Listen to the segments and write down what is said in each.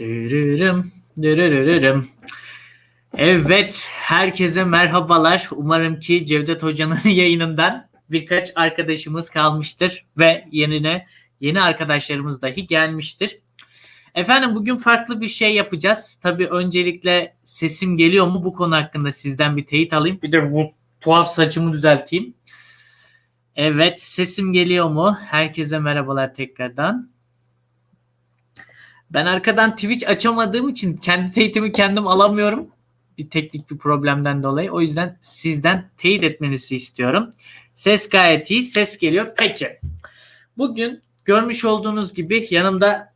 Dürürüm, dürürürüm. Evet, herkese merhabalar. Umarım ki Cevdet Hoca'nın yayınından birkaç arkadaşımız kalmıştır ve yerine yeni arkadaşlarımız dahi gelmiştir. Efendim bugün farklı bir şey yapacağız. Tabii öncelikle sesim geliyor mu bu konu hakkında sizden bir teyit alayım. Bir de bu tuhaf saçımı düzelteyim. Evet, sesim geliyor mu? Herkese merhabalar tekrardan. Ben arkadan Twitch açamadığım için kendi teyitimi kendim alamıyorum. Bir teknik bir problemden dolayı. O yüzden sizden teyit etmenizi istiyorum. Ses gayet iyi. Ses geliyor. Peki. Bugün görmüş olduğunuz gibi yanımda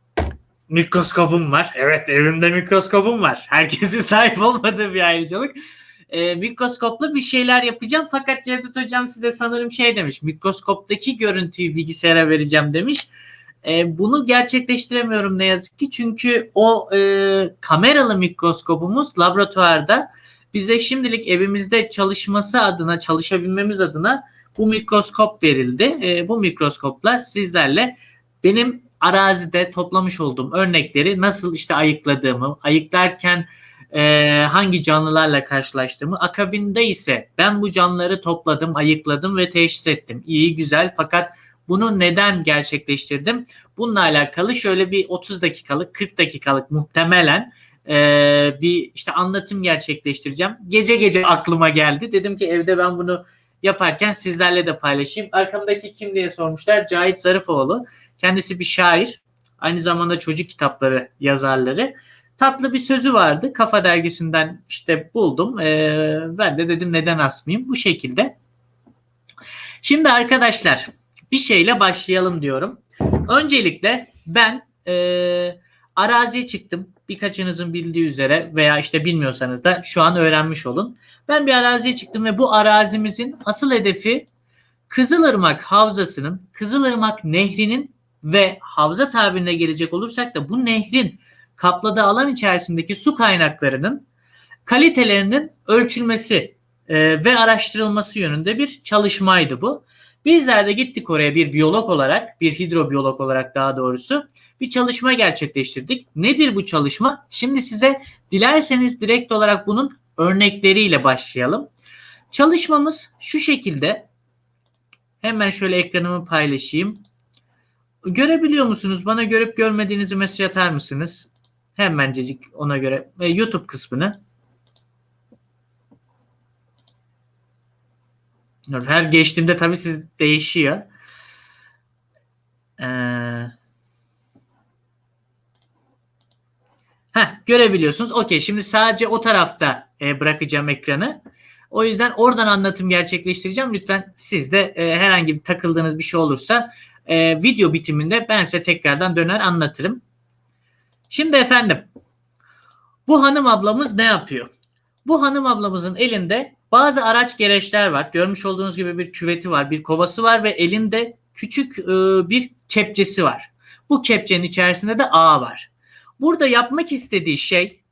mikroskopum var. Evet evimde mikroskopum var. Herkesin sahip olmadığı bir ayrıcalık. Ee, mikroskopla bir şeyler yapacağım. Fakat Cevdet Hocam size sanırım şey demiş. Mikroskoptaki görüntüyü bilgisayara vereceğim demiş. E, bunu gerçekleştiremiyorum ne yazık ki çünkü o e, kameralı mikroskopumuz laboratuvarda bize şimdilik evimizde çalışması adına çalışabilmemiz adına bu mikroskop verildi. E, bu mikroskoplar sizlerle benim arazide toplamış olduğum örnekleri nasıl işte ayıkladığımı, ayıklarken e, hangi canlılarla karşılaştığımı, akabinde ise ben bu canlıları topladım, ayıkladım ve teşhis ettim. İyi güzel fakat bunu neden gerçekleştirdim? Bununla alakalı şöyle bir 30 dakikalık, 40 dakikalık muhtemelen e, bir işte anlatım gerçekleştireceğim. Gece gece aklıma geldi. Dedim ki evde ben bunu yaparken sizlerle de paylaşayım. Arkamdaki kim diye sormuşlar. Cahit Zarıfoğlu. Kendisi bir şair. Aynı zamanda çocuk kitapları yazarları. Tatlı bir sözü vardı. Kafa dergisinden işte buldum. Ee, ben de dedim neden asmayayım. Bu şekilde. Şimdi arkadaşlar bir şeyle başlayalım diyorum. Öncelikle ben e, araziye çıktım. Birkaçınızın bildiği üzere veya işte bilmiyorsanız da şu an öğrenmiş olun. Ben bir araziye çıktım ve bu arazimizin asıl hedefi Kızılırmak Havzası'nın, Kızılırmak Nehri'nin ve havza tabirine gelecek olursak da bu nehrin kapladığı alan içerisindeki su kaynaklarının kalitelerinin ölçülmesi e, ve araştırılması yönünde bir çalışmaydı bu. Bizler de gittik oraya bir biyolog olarak, bir hidrobiyolog olarak daha doğrusu bir çalışma gerçekleştirdik. Nedir bu çalışma? Şimdi size dilerseniz direkt olarak bunun örnekleriyle başlayalım. Çalışmamız şu şekilde. Hemen şöyle ekranımı paylaşayım. Görebiliyor musunuz? Bana görüp görmediğinizi mesaj atar mısınız? Hemencecik ona göre. YouTube kısmını. Her geçtiğimde tabii siz değişiyor. Ee, heh, görebiliyorsunuz. Okey şimdi sadece o tarafta e, bırakacağım ekranı. O yüzden oradan anlatım gerçekleştireceğim. Lütfen siz de e, herhangi bir takıldığınız bir şey olursa e, video bitiminde ben size tekrardan döner anlatırım. Şimdi efendim bu hanım ablamız ne yapıyor? Bu hanım ablamızın elinde bazı araç gereçler var. Görmüş olduğunuz gibi bir küveti var, bir kovası var ve elinde küçük e, bir kepçesi var. Bu kepçenin içerisinde de ağ var. Burada yapmak istediği şey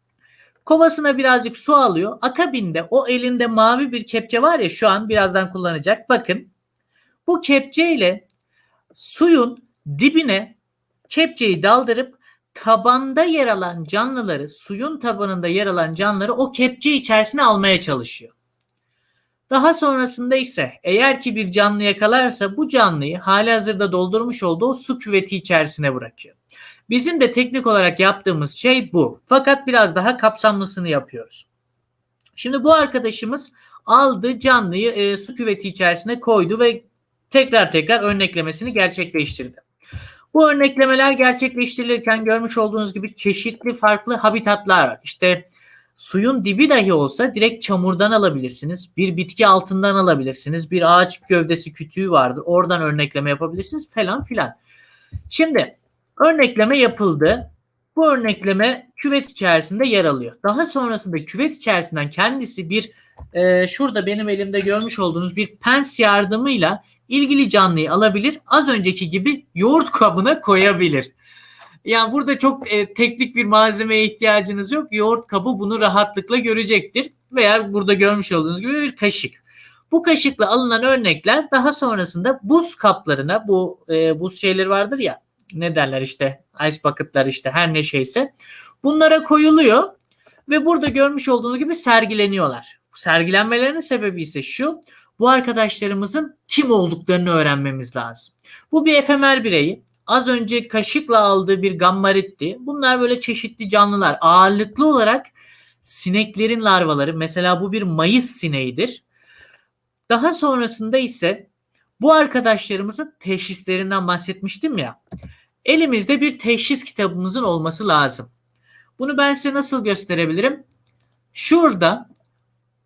kovasına birazcık su alıyor. Akabinde o elinde mavi bir kepçe var ya şu an birazdan kullanacak. Bakın bu kepçeyle suyun dibine kepçeyi daldırıp tabanda yer alan canlıları, suyun tabanında yer alan canlıları o kepçe içerisine almaya çalışıyor. Daha sonrasında ise eğer ki bir canlı yakalarsa bu canlıyı hali hazırda doldurmuş olduğu su küveti içerisine bırakıyor. Bizim de teknik olarak yaptığımız şey bu. Fakat biraz daha kapsamlısını yapıyoruz. Şimdi bu arkadaşımız aldı canlıyı e, su küveti içerisine koydu ve tekrar tekrar örneklemesini gerçekleştirdi. Bu örneklemeler gerçekleştirilirken görmüş olduğunuz gibi çeşitli farklı habitatlar var. İşte Suyun dibi dahi olsa direkt çamurdan alabilirsiniz. Bir bitki altından alabilirsiniz. Bir ağaç gövdesi kütüğü vardır. Oradan örnekleme yapabilirsiniz falan filan. Şimdi örnekleme yapıldı. Bu örnekleme küvet içerisinde yer alıyor. Daha sonrasında küvet içerisinden kendisi bir e, şurada benim elimde görmüş olduğunuz bir pens yardımıyla ilgili canlıyı alabilir. Az önceki gibi yoğurt kabına koyabilir. Yani burada çok e, teknik bir malzemeye ihtiyacınız yok. Yoğurt kabı bunu rahatlıkla görecektir. Veya burada görmüş olduğunuz gibi bir kaşık. Bu kaşıkla alınan örnekler daha sonrasında buz kaplarına bu e, buz şeyleri vardır ya ne derler işte ice bucket'lar işte her ne şeyse bunlara koyuluyor ve burada görmüş olduğunuz gibi sergileniyorlar. Sergilenmelerinin sebebi ise şu. Bu arkadaşlarımızın kim olduklarını öğrenmemiz lazım. Bu bir efemer bireyi. Az önce kaşıkla aldığı bir gammaritti. Bunlar böyle çeşitli canlılar. Ağırlıklı olarak sineklerin larvaları. Mesela bu bir mayıs sineğidir. Daha sonrasında ise bu arkadaşlarımızın teşhislerinden bahsetmiştim ya. Elimizde bir teşhis kitabımızın olması lazım. Bunu ben size nasıl gösterebilirim? Şurada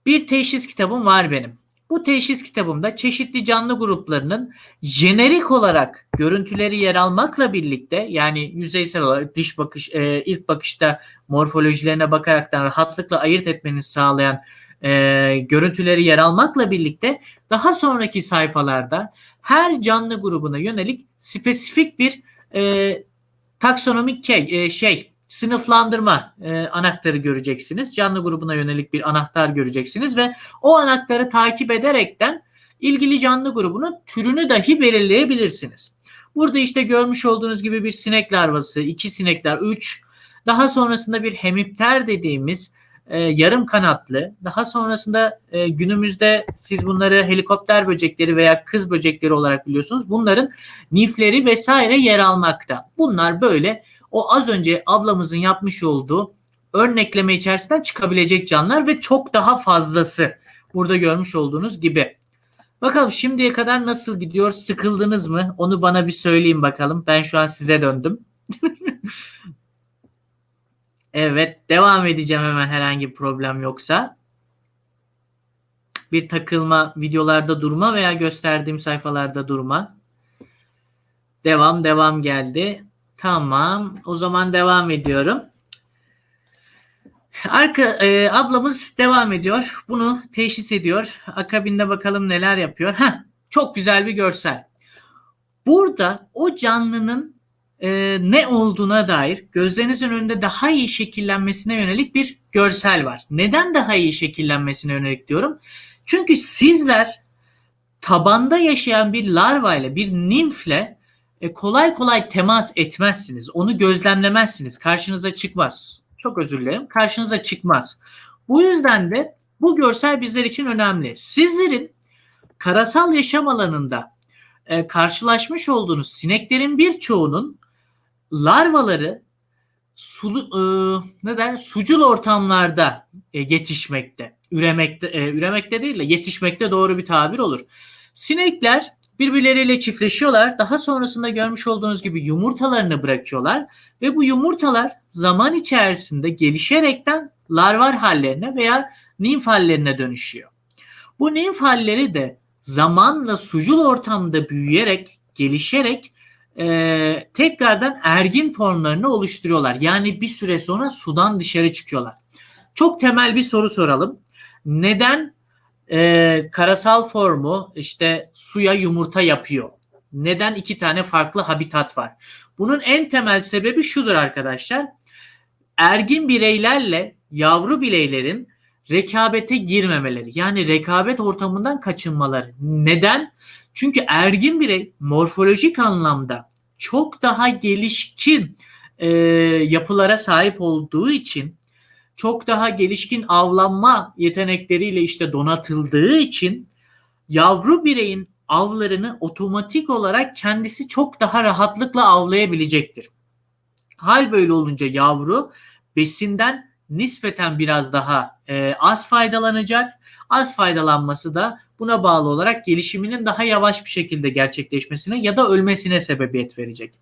bir teşhis kitabım var benim. Bu teşhis kitabımda çeşitli canlı gruplarının jenerik olarak görüntüleri yer almakla birlikte yani yüzeysel olarak dış bakış e, ilk bakışta morfolojilerine bakaraktan rahatlıkla ayırt etmenizi sağlayan e, görüntüleri yer almakla birlikte daha sonraki sayfalarda her canlı grubuna yönelik spesifik bir e, taksonomik e, şey sınıflandırma e, anahtarı göreceksiniz. Canlı grubuna yönelik bir anahtar göreceksiniz ve o anahtarı takip ederekten ilgili canlı grubunun türünü dahi belirleyebilirsiniz. Burada işte görmüş olduğunuz gibi bir sinek larvası, iki sinekler, üç, daha sonrasında bir hemipter dediğimiz e, yarım kanatlı, daha sonrasında e, günümüzde siz bunları helikopter böcekleri veya kız böcekleri olarak biliyorsunuz. Bunların nifleri vesaire yer almakta. Bunlar böyle o az önce ablamızın yapmış olduğu örnekleme içerisinden çıkabilecek canlılar ve çok daha fazlası. Burada görmüş olduğunuz gibi. Bakalım şimdiye kadar nasıl gidiyor? Sıkıldınız mı? Onu bana bir söyleyin bakalım. Ben şu an size döndüm. evet, devam edeceğim hemen herhangi bir problem yoksa. Bir takılma, videolarda durma veya gösterdiğim sayfalarda durma. Devam, devam geldi. Tamam. O zaman devam ediyorum. Arka e, ablamız devam ediyor. Bunu teşhis ediyor. Akabinde bakalım neler yapıyor. Ha, çok güzel bir görsel. Burada o canlının e, ne olduğuna dair gözlerinizin önünde daha iyi şekillenmesine yönelik bir görsel var. Neden daha iyi şekillenmesine yönelik diyorum? Çünkü sizler tabanda yaşayan bir larva ile bir nimfle e, kolay kolay temas etmezsiniz. Onu gözlemlemezsiniz. Karşınıza çıkmaz. Çok özür dilerim. Karşınıza çıkmaz. Bu yüzden de bu görsel bizler için önemli. Sizlerin karasal yaşam alanında e, karşılaşmış olduğunuz sineklerin birçoğunun larvaları sulu, e, ne der, sucul ortamlarda e, yetişmekte, üremekte, e, üremekte değil de yetişmekte doğru bir tabir olur. Sinekler birbirleriyle çiftleşiyorlar. Daha sonrasında görmüş olduğunuz gibi yumurtalarını bırakıyorlar ve bu yumurtalar zaman içerisinde gelişerekten larvar hallerine veya nimf hallerine dönüşüyor. Bu nimf halleri de zamanla sucul ortamda büyüyerek, gelişerek e, tekrardan ergin formlarını oluşturuyorlar. Yani bir süre sonra sudan dışarı çıkıyorlar. Çok temel bir soru soralım. Neden e, karasal formu işte suya yumurta yapıyor. Neden iki tane farklı habitat var? Bunun en temel sebebi şudur arkadaşlar. Ergin bireylerle yavru bireylerin rekabete girmemeleri. Yani rekabet ortamından kaçınmaları. Neden? Çünkü ergin birey morfolojik anlamda çok daha gelişkin e, yapılara sahip olduğu için çok daha gelişkin avlanma yetenekleriyle işte donatıldığı için yavru bireyin avlarını otomatik olarak kendisi çok daha rahatlıkla avlayabilecektir. Hal böyle olunca yavru besinden nispeten biraz daha e, az faydalanacak. Az faydalanması da buna bağlı olarak gelişiminin daha yavaş bir şekilde gerçekleşmesine ya da ölmesine sebebiyet verecek.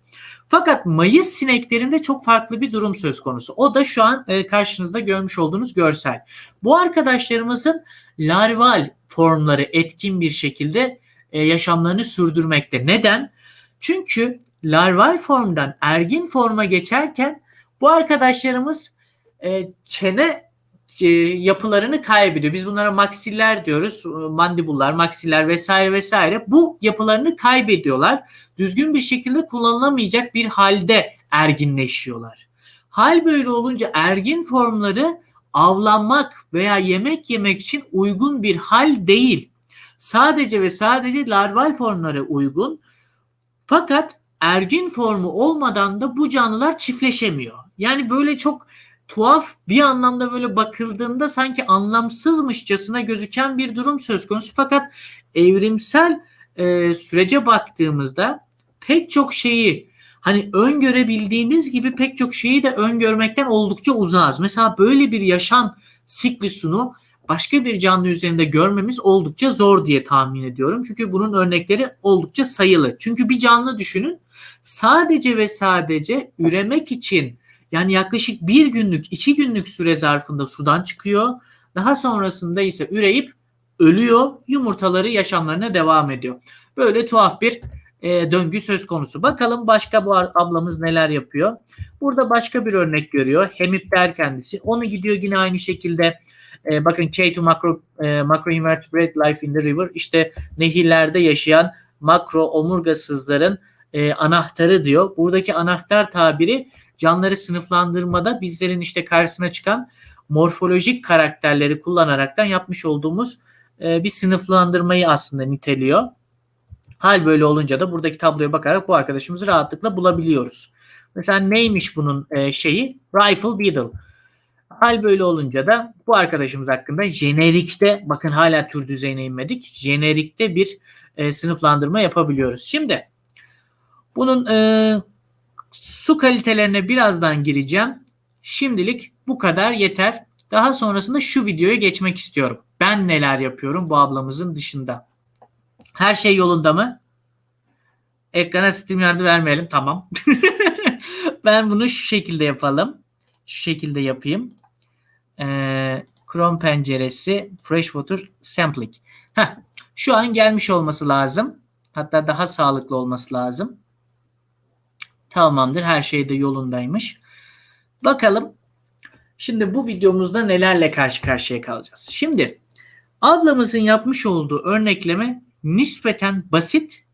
Fakat mayıs sineklerinde çok farklı bir durum söz konusu. O da şu an e, karşınızda görmüş olduğunuz görsel. Bu arkadaşlarımızın larval formları etkin bir şekilde e, yaşamlarını sürdürmekte. Neden? Çünkü larval formdan ergin forma geçerken bu arkadaşlarımız e, çene e, yapılarını kaybediyor. Biz bunlara maksiller diyoruz. E, mandibullar, maksiller vesaire vesaire. Bu yapılarını kaybediyorlar. Düzgün bir şekilde kullanılamayacak bir halde erginleşiyorlar. Hal böyle olunca ergin formları avlanmak veya yemek yemek için uygun bir hal değil. Sadece ve sadece larval formlara uygun. Fakat ergin formu olmadan da bu canlılar çiftleşemiyor. Yani böyle çok tuhaf bir anlamda böyle bakıldığında sanki anlamsızmışçasına gözüken bir durum söz konusu. Fakat evrimsel e, sürece baktığımızda pek çok şeyi hani öngörebildiğimiz gibi pek çok şeyi de öngörmekten oldukça uzağız. Mesela böyle bir yaşam siklusunu başka bir canlı üzerinde görmemiz oldukça zor diye tahmin ediyorum. Çünkü bunun örnekleri oldukça sayılı. Çünkü bir canlı düşünün sadece ve sadece üremek için yani yaklaşık bir günlük iki günlük süre zarfında sudan çıkıyor. Daha sonrasında ise üreyip ölüyor. Yumurtaları yaşamlarına devam ediyor. Böyle tuhaf bir e, döngü söz konusu. Bakalım başka bu ablamız neler yapıyor. Burada başka bir örnek görüyor. Hemipter kendisi. Onu gidiyor yine aynı şekilde e, bakın K2 macro, e, macro invertebrate life in the river işte nehirlerde yaşayan makro omurgasızların e, anahtarı diyor. Buradaki anahtar tabiri canları sınıflandırmada bizlerin işte karşısına çıkan morfolojik karakterleri kullanaraktan yapmış olduğumuz e, bir sınıflandırmayı aslında niteliyor. Hal böyle olunca da buradaki tabloya bakarak bu arkadaşımızı rahatlıkla bulabiliyoruz. Mesela neymiş bunun e, şeyi? Rifle Beetle. Hal böyle olunca da bu arkadaşımız hakkında jenerikte bakın hala tür düzeyine inmedik. Jenerikte bir e, sınıflandırma yapabiliyoruz. Şimdi bunun e, su kalitelerine birazdan gireceğim. Şimdilik bu kadar yeter. Daha sonrasında şu videoya geçmek istiyorum. Ben neler yapıyorum bu ablamızın dışında. Her şey yolunda mı? Ekrana Steam yardı vermeyelim. Tamam. ben bunu şu şekilde yapalım. Şu şekilde yapayım. Ee, Chrome penceresi Freshwater Sampling. Heh, şu an gelmiş olması lazım. Hatta daha sağlıklı olması lazım. Tamamdır. Her şey de yolundaymış. Bakalım. Şimdi bu videomuzda nelerle karşı karşıya kalacağız. Şimdi ablamızın yapmış olduğu örnekleme nispeten basit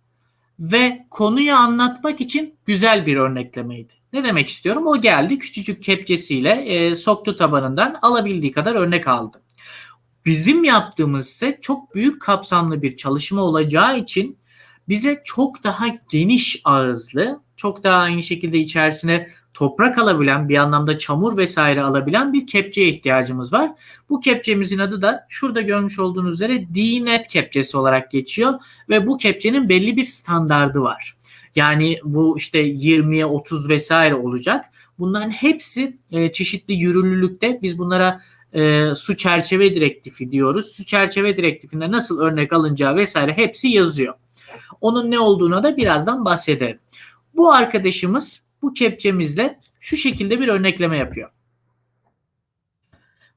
ve konuyu anlatmak için güzel bir örneklemeydi. Ne demek istiyorum? O geldi küçücük kepçesiyle e, soktu tabanından alabildiği kadar örnek aldı. Bizim yaptığımız ise çok büyük kapsamlı bir çalışma olacağı için bize çok daha geniş ağızlı, çok daha aynı şekilde içerisine toprak alabilen, bir anlamda çamur vesaire alabilen bir kepçeye ihtiyacımız var. Bu kepçemizin adı da şurada görmüş olduğunuz üzere D-Net kepçesi olarak geçiyor ve bu kepçenin belli bir standardı var. Yani bu işte 20'ye 30 vesaire olacak. Bunların hepsi e, çeşitli yürürlülükte. Biz bunlara e, su çerçeve direktifi diyoruz. Su çerçeve direktifinde nasıl örnek alınacağı vesaire hepsi yazıyor. Onun ne olduğuna da birazdan bahsedelim. Bu arkadaşımız bu kepçemizle şu şekilde bir örnekleme yapıyor.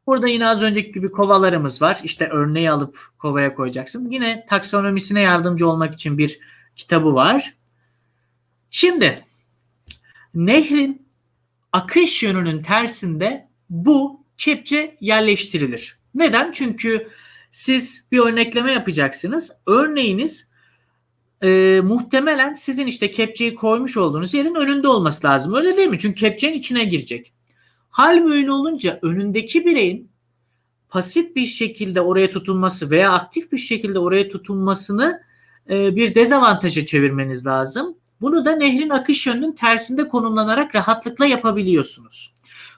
Burada yine az önceki gibi kovalarımız var. İşte örneği alıp kovaya koyacaksın. Yine taksonomisine yardımcı olmak için bir kitabı var. Şimdi nehrin akış yönünün tersinde bu kepçe yerleştirilir. Neden? Çünkü siz bir örnekleme yapacaksınız. Örneğiniz e, muhtemelen sizin işte kepçeyi koymuş olduğunuz yerin önünde olması lazım. Öyle değil mi? Çünkü kepçenin içine girecek. Hal böyle olunca önündeki bireyin pasif bir şekilde oraya tutunması veya aktif bir şekilde oraya tutunmasını e, bir dezavantaja çevirmeniz lazım. Bunu da nehrin akış yönünün tersinde konumlanarak rahatlıkla yapabiliyorsunuz.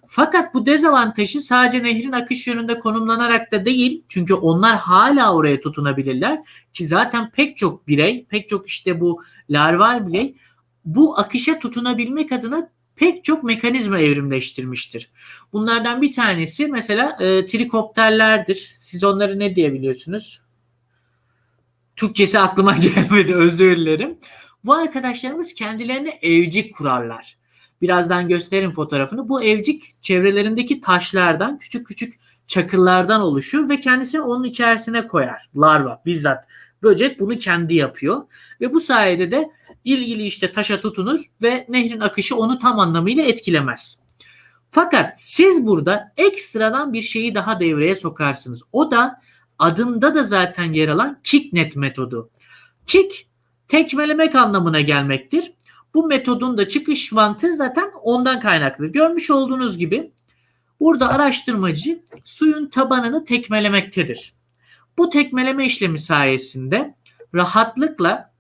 Fakat bu dezavantajı sadece nehrin akış yönünde konumlanarak da değil. Çünkü onlar hala oraya tutunabilirler. Ki zaten pek çok birey, pek çok işte bu larval birey bu akışa tutunabilmek adına pek çok mekanizma evrimleştirmiştir. Bunlardan bir tanesi mesela e, trikopterlerdir. Siz onları ne diyebiliyorsunuz? Türkçesi aklıma gelmedi özür dilerim. Bu arkadaşlarımız kendilerine evcik kurarlar. Birazdan gösterin fotoğrafını. Bu evcik çevrelerindeki taşlardan, küçük küçük çakıllardan oluşur ve kendisini onun içerisine koyar. Larva bizzat. Böcek bunu kendi yapıyor ve bu sayede de ilgili işte taşa tutunur ve nehrin akışı onu tam anlamıyla etkilemez. Fakat siz burada ekstradan bir şeyi daha devreye sokarsınız. O da adında da zaten yer alan kicknet metodu. Kick tekmelemek anlamına gelmektir. Bu metodun da çıkış mantığı zaten ondan kaynaklı. Görmüş olduğunuz gibi burada araştırmacı suyun tabanını tekmelemektedir. Bu tekmeleme işlemi sayesinde rahatlıkla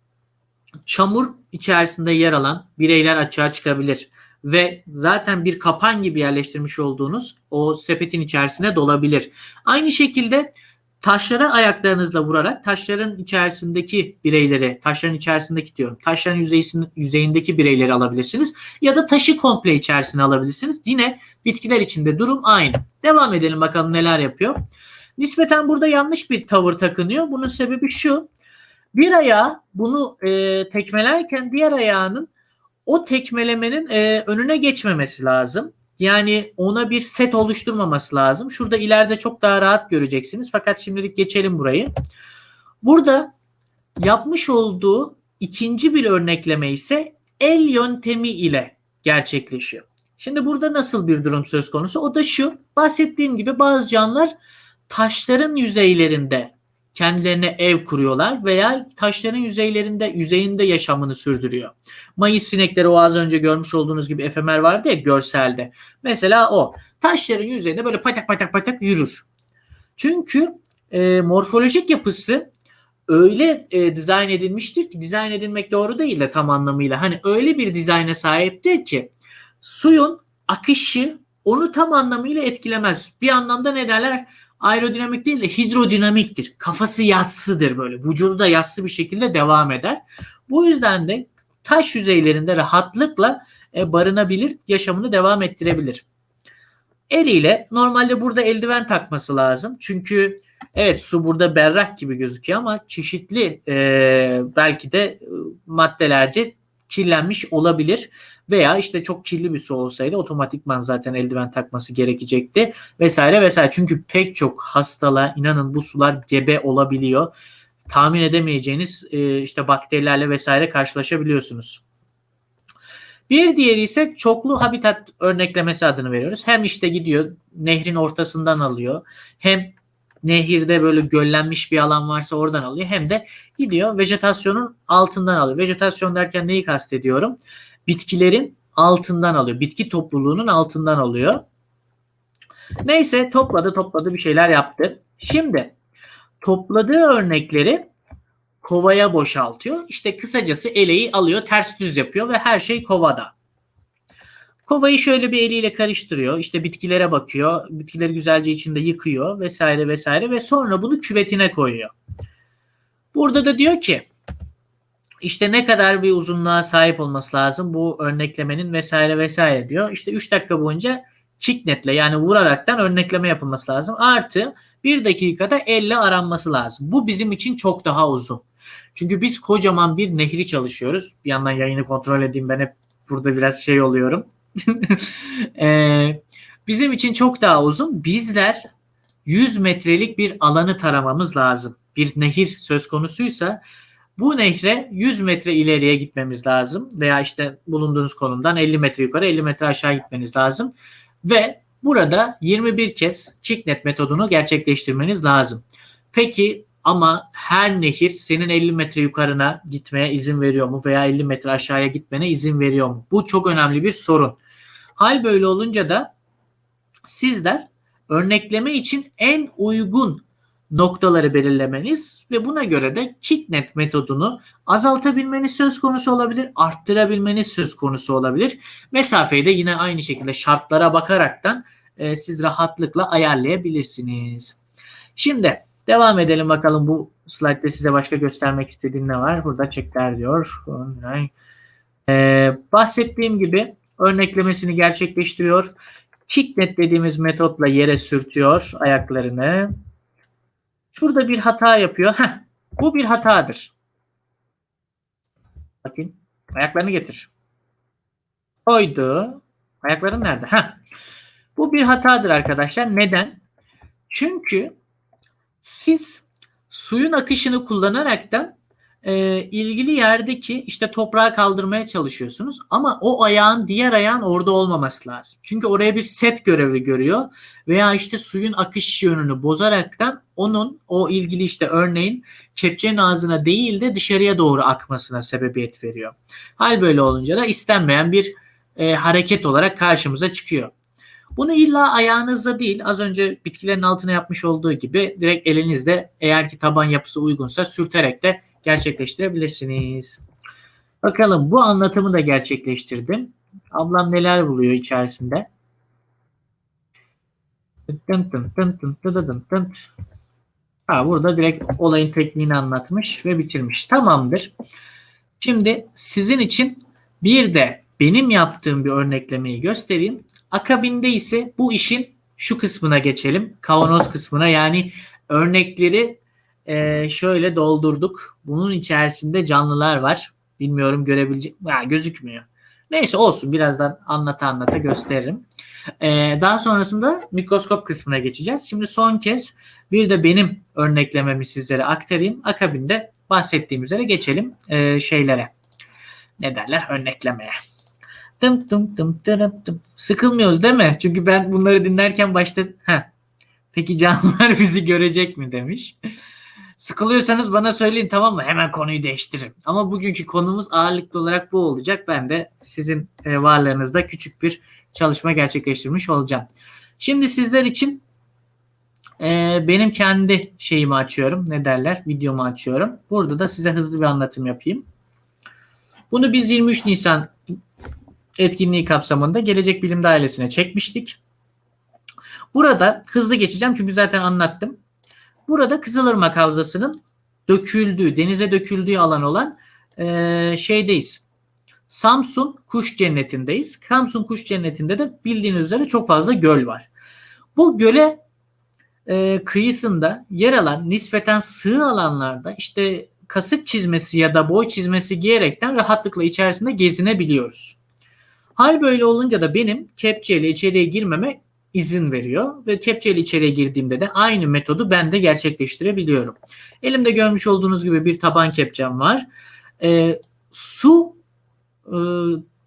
çamur içerisinde yer alan bireyler açığa çıkabilir ve zaten bir kapan gibi yerleştirmiş olduğunuz o sepetin içerisine dolabilir. Aynı şekilde taşlara ayaklarınızla vurarak taşların içerisindeki bireyleri, taşların içerisindeki diyorum, taşların yüzeyindeki bireyleri alabilirsiniz. Ya da taşı komple içerisine alabilirsiniz. Yine bitkiler içinde durum aynı. Devam edelim bakalım neler yapıyor. Nispeten burada yanlış bir tavır takınıyor. Bunun sebebi şu. Bir ayağı bunu e, tekmelerken diğer ayağının o tekmelemenin e, önüne geçmemesi lazım. Yani ona bir set oluşturmaması lazım. Şurada ileride çok daha rahat göreceksiniz. Fakat şimdilik geçelim burayı. Burada yapmış olduğu ikinci bir örnekleme ise el yöntemi ile gerçekleşiyor. Şimdi burada nasıl bir durum söz konusu? O da şu. Bahsettiğim gibi bazı canlılar taşların yüzeylerinde kendilerine ev kuruyorlar veya taşların yüzeylerinde yüzeyinde yaşamını sürdürüyor. Mayıs sinekleri o az önce görmüş olduğunuz gibi efemer vardı ya görselde. Mesela o taşların yüzeyinde böyle patak patak patak yürür. Çünkü e, morfolojik yapısı öyle e, dizayn edilmiştir ki dizayn edilmek doğru değil de tam anlamıyla. Hani öyle bir dizayna sahiptir ki suyun akışı onu tam anlamıyla etkilemez. Bir anlamda ne derler? Aerodinamik değil de hidrodinamiktir. Kafası yassıdır böyle. Vücudu da yassı bir şekilde devam eder. Bu yüzden de taş yüzeylerinde rahatlıkla e, barınabilir, yaşamını devam ettirebilir. Eliyle normalde burada eldiven takması lazım. Çünkü evet su burada berrak gibi gözüküyor ama çeşitli e, belki de e, maddelerce kirlenmiş olabilir veya işte çok kirli bir su olsaydı otomatikman zaten eldiven takması gerekecekti vesaire vesaire. Çünkü pek çok hastalığa inanın bu sular gebe olabiliyor. Tahmin edemeyeceğiniz e, işte bakterilerle vesaire karşılaşabiliyorsunuz. Bir diğeri ise çoklu habitat örneklemesi adını veriyoruz. Hem işte gidiyor nehrin ortasından alıyor. Hem nehirde böyle göllenmiş bir alan varsa oradan alıyor. Hem de gidiyor vejetasyonun altından alıyor. Vejetasyon derken neyi kastediyorum? Bitkilerin altından alıyor. Bitki topluluğunun altından alıyor. Neyse topladı topladı bir şeyler yaptı. Şimdi topladığı örnekleri kovaya boşaltıyor. İşte kısacası eleği alıyor ters düz yapıyor ve her şey kovada. Kovayı şöyle bir eliyle karıştırıyor. İşte bitkilere bakıyor. Bitkileri güzelce içinde yıkıyor vesaire vesaire ve sonra bunu küvetine koyuyor. Burada da diyor ki işte ne kadar bir uzunluğa sahip olması lazım bu örneklemenin vesaire vesaire diyor. İşte 3 dakika boyunca kicknetle yani vuraraktan örnekleme yapılması lazım. Artı 1 dakikada elle aranması lazım. Bu bizim için çok daha uzun. Çünkü biz kocaman bir nehri çalışıyoruz. Bir yandan yayını kontrol edeyim ben hep burada biraz şey oluyorum. ee, bizim için çok daha uzun. Bizler 100 metrelik bir alanı taramamız lazım. Bir nehir söz konusuysa bu nehre 100 metre ileriye gitmemiz lazım veya işte bulunduğunuz konumdan 50 metre yukarı 50 metre aşağı gitmeniz lazım ve burada 21 kez kicknet metodunu gerçekleştirmeniz lazım. Peki ama her nehir senin 50 metre yukarına gitmeye izin veriyor mu veya 50 metre aşağıya gitmene izin veriyor mu? Bu çok önemli bir sorun. Hal böyle olunca da sizler örnekleme için en uygun noktaları belirlemeniz ve buna göre de kicknet metodunu azaltabilmeniz söz konusu olabilir, arttırabilmeniz söz konusu olabilir. Mesafeyi de yine aynı şekilde şartlara bakaraktan e, siz rahatlıkla ayarlayabilirsiniz. Şimdi devam edelim bakalım bu slaytta size başka göstermek istediğim ne var? Burada çekler diyor. Ee, bahsettiğim gibi örneklemesini gerçekleştiriyor. Kicknet dediğimiz metotla yere sürtüyor ayaklarını. Şurada bir hata yapıyor. Heh, bu bir hatadır. Bakın. Ayaklarını getir. Koydu. Ayakların nerede? Heh. Bu bir hatadır arkadaşlar. Neden? Çünkü siz suyun akışını kullanarak da e, ilgili yerdeki işte toprağı kaldırmaya çalışıyorsunuz ama o ayağın diğer ayağın orada olmaması lazım. Çünkü oraya bir set görevi görüyor veya işte suyun akış yönünü bozaraktan onun o ilgili işte örneğin kepçenin ağzına değil de dışarıya doğru akmasına sebebiyet veriyor. Hal böyle olunca da istenmeyen bir e, hareket olarak karşımıza çıkıyor. Bunu illa ayağınızda değil az önce bitkilerin altına yapmış olduğu gibi direkt elinizde eğer ki taban yapısı uygunsa sürterek de gerçekleştirebilirsiniz. Bakalım bu anlatımı da gerçekleştirdim. Ablam neler buluyor içerisinde. Ha, burada direkt olayın tekniğini anlatmış ve bitirmiş. Tamamdır. Şimdi sizin için bir de benim yaptığım bir örneklemeyi göstereyim. Akabinde ise bu işin şu kısmına geçelim. Kavanoz kısmına yani örnekleri e, şöyle doldurduk. Bunun içerisinde canlılar var. Bilmiyorum görebilecek ya gözükmüyor. Neyse olsun birazdan anlata anlata gösteririm. Ee, daha sonrasında mikroskop kısmına geçeceğiz. Şimdi son kez bir de benim örneklememi sizlere aktarayım. Akabinde bahsettiğim üzere geçelim e, şeylere. Ne derler? Örneklemeye. Dım dım dım dım dım. Sıkılmıyoruz değil mi? Çünkü ben bunları dinlerken başta Heh. peki canlılar bizi görecek mi demiş. Sıkılıyorsanız bana söyleyin tamam mı? Hemen konuyu değiştiririm. Ama bugünkü konumuz ağırlıklı olarak bu olacak. Ben de sizin e, varlığınızda küçük bir çalışma gerçekleştirmiş olacağım. Şimdi sizler için e, benim kendi şeyimi açıyorum. Ne derler? Videomu açıyorum. Burada da size hızlı bir anlatım yapayım. Bunu biz 23 Nisan etkinliği kapsamında Gelecek Bilim Dairesi'ne çekmiştik. Burada hızlı geçeceğim çünkü zaten anlattım. Burada Kızılırmak Havzası'nın döküldüğü, denize döküldüğü alan olan e, şeydeyiz. Samsun Kuş Cenneti'ndeyiz. Samsun Kuş Cenneti'nde de bildiğiniz üzere çok fazla göl var. Bu göle e, kıyısında yer alan nispeten sığ alanlarda işte kasık çizmesi ya da boy çizmesi giyerekten rahatlıkla içerisinde gezinebiliyoruz. Hal böyle olunca da benim kepçeyle içeriye girmeme izin veriyor ve kepçeyle içeriye girdiğimde de aynı metodu ben de gerçekleştirebiliyorum. Elimde görmüş olduğunuz gibi bir taban kepçem var. E, su e,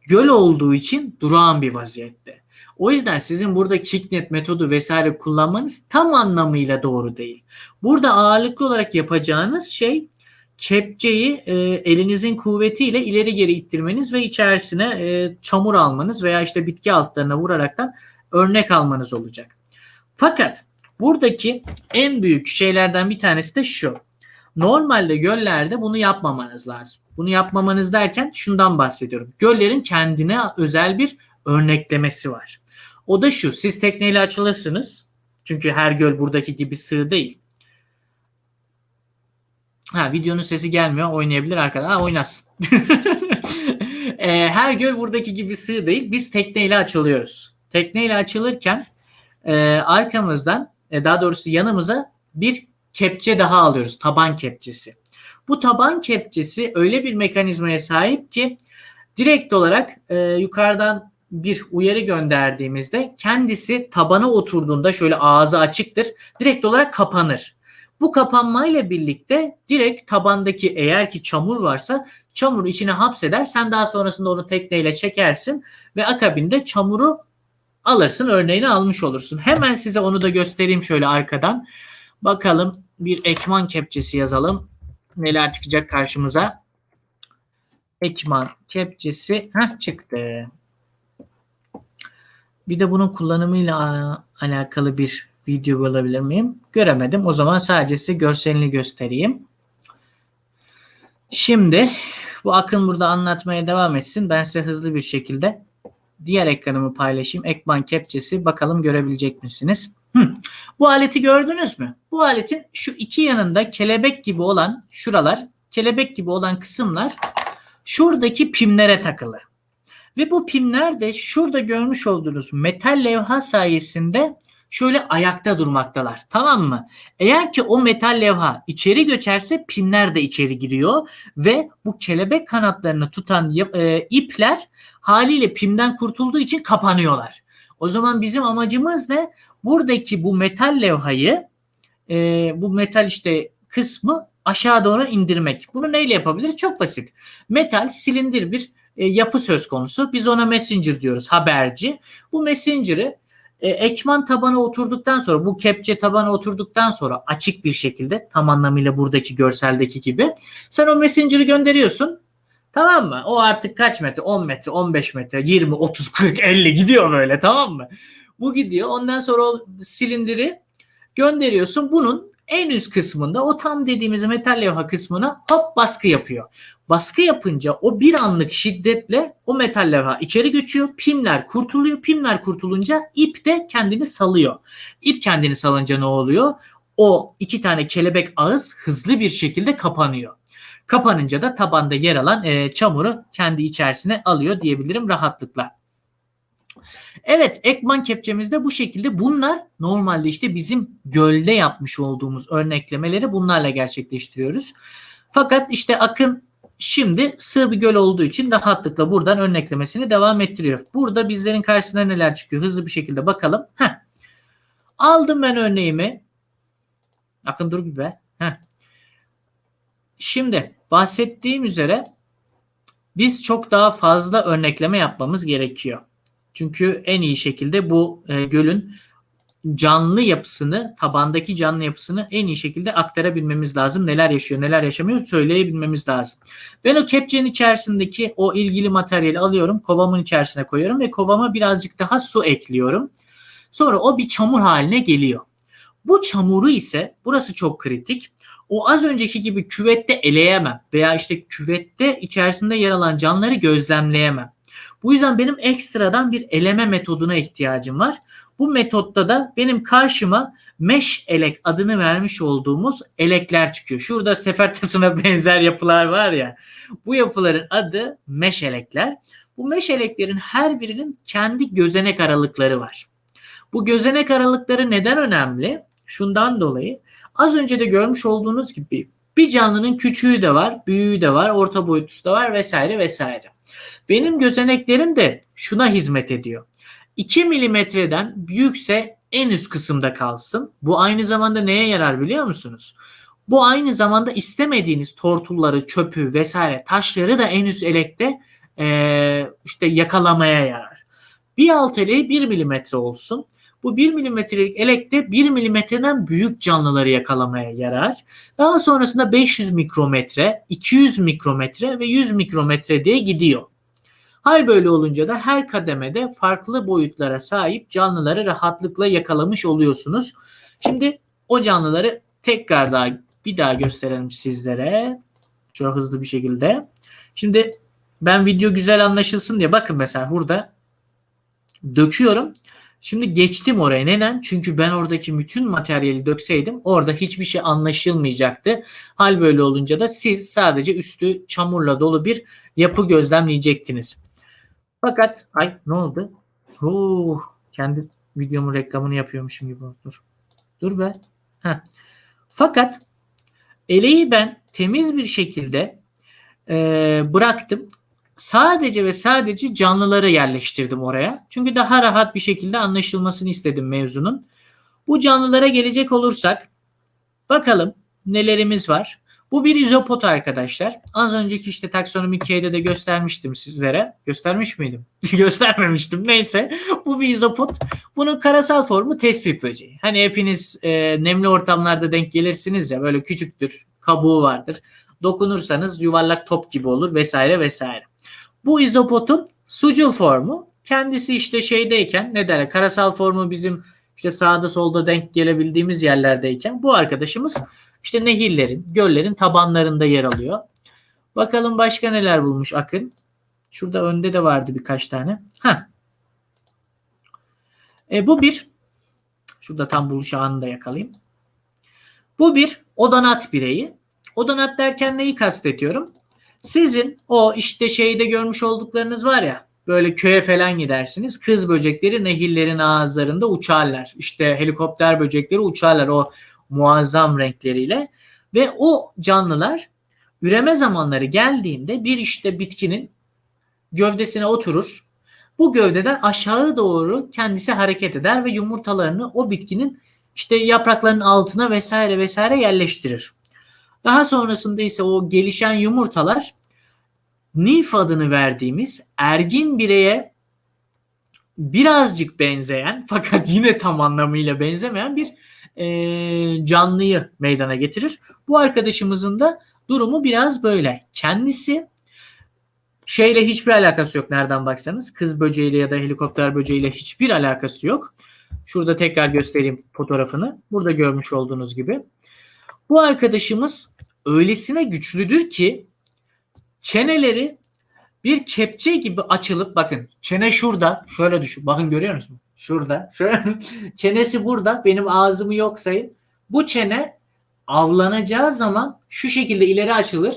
göl olduğu için durağan bir vaziyette. O yüzden sizin burada kicknet metodu vesaire kullanmanız tam anlamıyla doğru değil. Burada ağırlıklı olarak yapacağınız şey kepçeyi e, elinizin kuvvetiyle ileri geri ittirmeniz ve içerisine e, çamur almanız veya işte bitki altlarına vuraraktan örnek almanız olacak. Fakat buradaki en büyük şeylerden bir tanesi de şu. Normalde göllerde bunu yapmamanız lazım. Bunu yapmamanız derken şundan bahsediyorum. Göllerin kendine özel bir örneklemesi var. O da şu. Siz tekneyle açılırsınız. Çünkü her göl buradaki gibi sığ değil. Ha videonun sesi gelmiyor. Oynayabilir arkadaşlar. Ha oynasın. e, her göl buradaki gibi sığ değil. Biz tekneyle açılıyoruz. Tekneyle açılırken e, arkamızdan e, daha doğrusu yanımıza bir kepçe daha alıyoruz. Taban kepçesi. Bu taban kepçesi öyle bir mekanizmaya sahip ki direkt olarak e, yukarıdan bir uyarı gönderdiğimizde kendisi tabana oturduğunda şöyle ağzı açıktır. Direkt olarak kapanır. Bu kapanmayla birlikte direkt tabandaki eğer ki çamur varsa çamuru içine hapseder. Sen daha sonrasında onu tekneyle çekersin ve akabinde çamuru alırsın. Örneğini almış olursun. Hemen size onu da göstereyim şöyle arkadan. Bakalım bir ekman kepçesi yazalım. Neler çıkacak karşımıza? Ekman kepçesi Heh, çıktı. Bir de bunun kullanımıyla alakalı bir video olabilir miyim? Göremedim. O zaman sadece size görselini göstereyim. Şimdi bu Akın burada anlatmaya devam etsin. Ben size hızlı bir şekilde diğer ekranımı paylaşayım. Ekman kepçesi bakalım görebilecek misiniz? Hı. Bu aleti gördünüz mü? Bu aletin şu iki yanında kelebek gibi olan şuralar, kelebek gibi olan kısımlar şuradaki pimlere takılı. Ve bu pimler de şurada görmüş olduğunuz metal levha sayesinde şöyle ayakta durmaktalar. Tamam mı? Eğer ki o metal levha içeri göçerse pimler de içeri giriyor ve bu kelebek kanatlarını tutan e, ipler haliyle pimden kurtulduğu için kapanıyorlar. O zaman bizim amacımız ne? Buradaki bu metal levhayı e, bu metal işte kısmı aşağı doğru indirmek. Bunu neyle yapabiliriz? Çok basit. Metal silindir bir e, yapı söz konusu. Biz ona messenger diyoruz haberci. Bu messenger'ı e, ekman tabana oturduktan sonra bu kepçe tabana oturduktan sonra açık bir şekilde tam anlamıyla buradaki görseldeki gibi sen o messenger'ı gönderiyorsun. Tamam mı? O artık kaç metre? 10 metre, 15 metre, 20, 30, 40, 50 gidiyor böyle tamam mı? Bu gidiyor. Ondan sonra o silindiri gönderiyorsun. Bunun en üst kısmında o tam dediğimiz metal levha kısmına hop baskı yapıyor. Baskı yapınca o bir anlık şiddetle o metal levha içeri geçiyor. Pimler kurtuluyor. Pimler kurtulunca ip de kendini salıyor. İp kendini salınca ne oluyor? O iki tane kelebek ağız hızlı bir şekilde kapanıyor. Kapanınca da tabanda yer alan e, çamuru kendi içerisine alıyor diyebilirim rahatlıkla. Evet ekman kepçemizde bu şekilde bunlar normalde işte bizim gölde yapmış olduğumuz örneklemeleri bunlarla gerçekleştiriyoruz. Fakat işte Akın şimdi sığ bir göl olduğu için rahatlıkla buradan örneklemesini devam ettiriyor. Burada bizlerin karşısına neler çıkıyor hızlı bir şekilde bakalım. Heh. Aldım ben örneğimi. Akın dur bir be. Heh. Şimdi bahsettiğim üzere biz çok daha fazla örnekleme yapmamız gerekiyor. Çünkü en iyi şekilde bu e, gölün canlı yapısını, tabandaki canlı yapısını en iyi şekilde aktarabilmemiz lazım. Neler yaşıyor, neler yaşamıyor söyleyebilmemiz lazım. Ben o kepçenin içerisindeki o ilgili materyali alıyorum, kovamın içerisine koyuyorum ve kovama birazcık daha su ekliyorum. Sonra o bir çamur haline geliyor. Bu çamuru ise burası çok kritik. O az önceki gibi küvette eleyemem veya işte küvette içerisinde yer alan canlıları gözlemleyemem. Bu yüzden benim ekstradan bir eleme metoduna ihtiyacım var. Bu metotta da benim karşıma mesh elek adını vermiş olduğumuz elekler çıkıyor. Şurada sefer tasına benzer yapılar var ya. Bu yapıların adı mesh elekler. Bu mesh eleklerin her birinin kendi gözenek aralıkları var. Bu gözenek aralıkları neden önemli? Şundan dolayı az önce de görmüş olduğunuz gibi bir canlının küçüğü de var, büyüğü de var, orta boyutlusu da var vesaire vesaire. Benim gözeneklerim de şuna hizmet ediyor. 2 milimetreden büyükse en üst kısımda kalsın. Bu aynı zamanda neye yarar biliyor musunuz? Bu aynı zamanda istemediğiniz tortulları, çöpü vesaire taşları da en üst elekte e, işte yakalamaya yarar. Bir alt eleği 1 milimetre olsun. Bu 1 milimetrelik elekte 1 milimetreden büyük canlıları yakalamaya yarar. Daha sonrasında 500 mikrometre, 200 mikrometre ve 100 mikrometre diye gidiyor. Hal böyle olunca da her kademede farklı boyutlara sahip canlıları rahatlıkla yakalamış oluyorsunuz. Şimdi o canlıları tekrar daha bir daha gösterelim sizlere. Çok hızlı bir şekilde. Şimdi ben video güzel anlaşılsın diye bakın mesela burada döküyorum. Şimdi geçtim oraya. Neden? Çünkü ben oradaki bütün materyali dökseydim orada hiçbir şey anlaşılmayacaktı. Hal böyle olunca da siz sadece üstü çamurla dolu bir yapı gözlemleyecektiniz. Fakat ay ne oldu? Oo, kendi videomun reklamını yapıyormuşum gibi. Dur. Dur be. Heh. Fakat eleği ben temiz bir şekilde e, bıraktım. Sadece ve sadece canlıları yerleştirdim oraya. Çünkü daha rahat bir şekilde anlaşılmasını istedim mevzunun. Bu canlılara gelecek olursak bakalım nelerimiz var. Bu bir izopot arkadaşlar. Az önceki işte taksonomik K'de de göstermiştim sizlere. Göstermiş miydim? Göstermemiştim. Neyse. Bu bir izopot. Bunun karasal formu tespih böceği. Hani hepiniz e, nemli ortamlarda denk gelirsiniz ya böyle küçüktür. Kabuğu vardır. Dokunursanız yuvarlak top gibi olur vesaire vesaire. Bu izopotun sucul formu kendisi işte şeydeyken ne derler karasal formu bizim işte sağda solda denk gelebildiğimiz yerlerdeyken bu arkadaşımız işte nehirlerin, göllerin tabanlarında yer alıyor. Bakalım başka neler bulmuş Akın. Şurada önde de vardı birkaç tane. Ha. E, bu bir şurada tam buluş anını da yakalayayım. Bu bir odanat bireyi. Odanat derken neyi kastediyorum? Sizin o işte şeyde görmüş olduklarınız var ya böyle köye falan gidersiniz. Kız böcekleri nehirlerin ağızlarında uçarlar. İşte helikopter böcekleri uçarlar o muazzam renkleriyle ve o canlılar üreme zamanları geldiğinde bir işte bitkinin gövdesine oturur. Bu gövdeden aşağı doğru kendisi hareket eder ve yumurtalarını o bitkinin işte yapraklarının altına vesaire vesaire yerleştirir. Daha sonrasında ise o gelişen yumurtalar nif adını verdiğimiz ergin bireye birazcık benzeyen fakat yine tam anlamıyla benzemeyen bir e, canlıyı meydana getirir. Bu arkadaşımızın da durumu biraz böyle. Kendisi şeyle hiçbir alakası yok nereden baksanız. Kız böceğiyle ya da helikopter böceğiyle hiçbir alakası yok. Şurada tekrar göstereyim fotoğrafını. Burada görmüş olduğunuz gibi. Bu arkadaşımız öylesine güçlüdür ki çeneleri bir kepçe gibi açılıp bakın çene şurada şöyle düşün bakın görüyor musun? Şurada şöyle çenesi burada benim ağzımı yok sayın. Bu çene avlanacağı zaman şu şekilde ileri açılır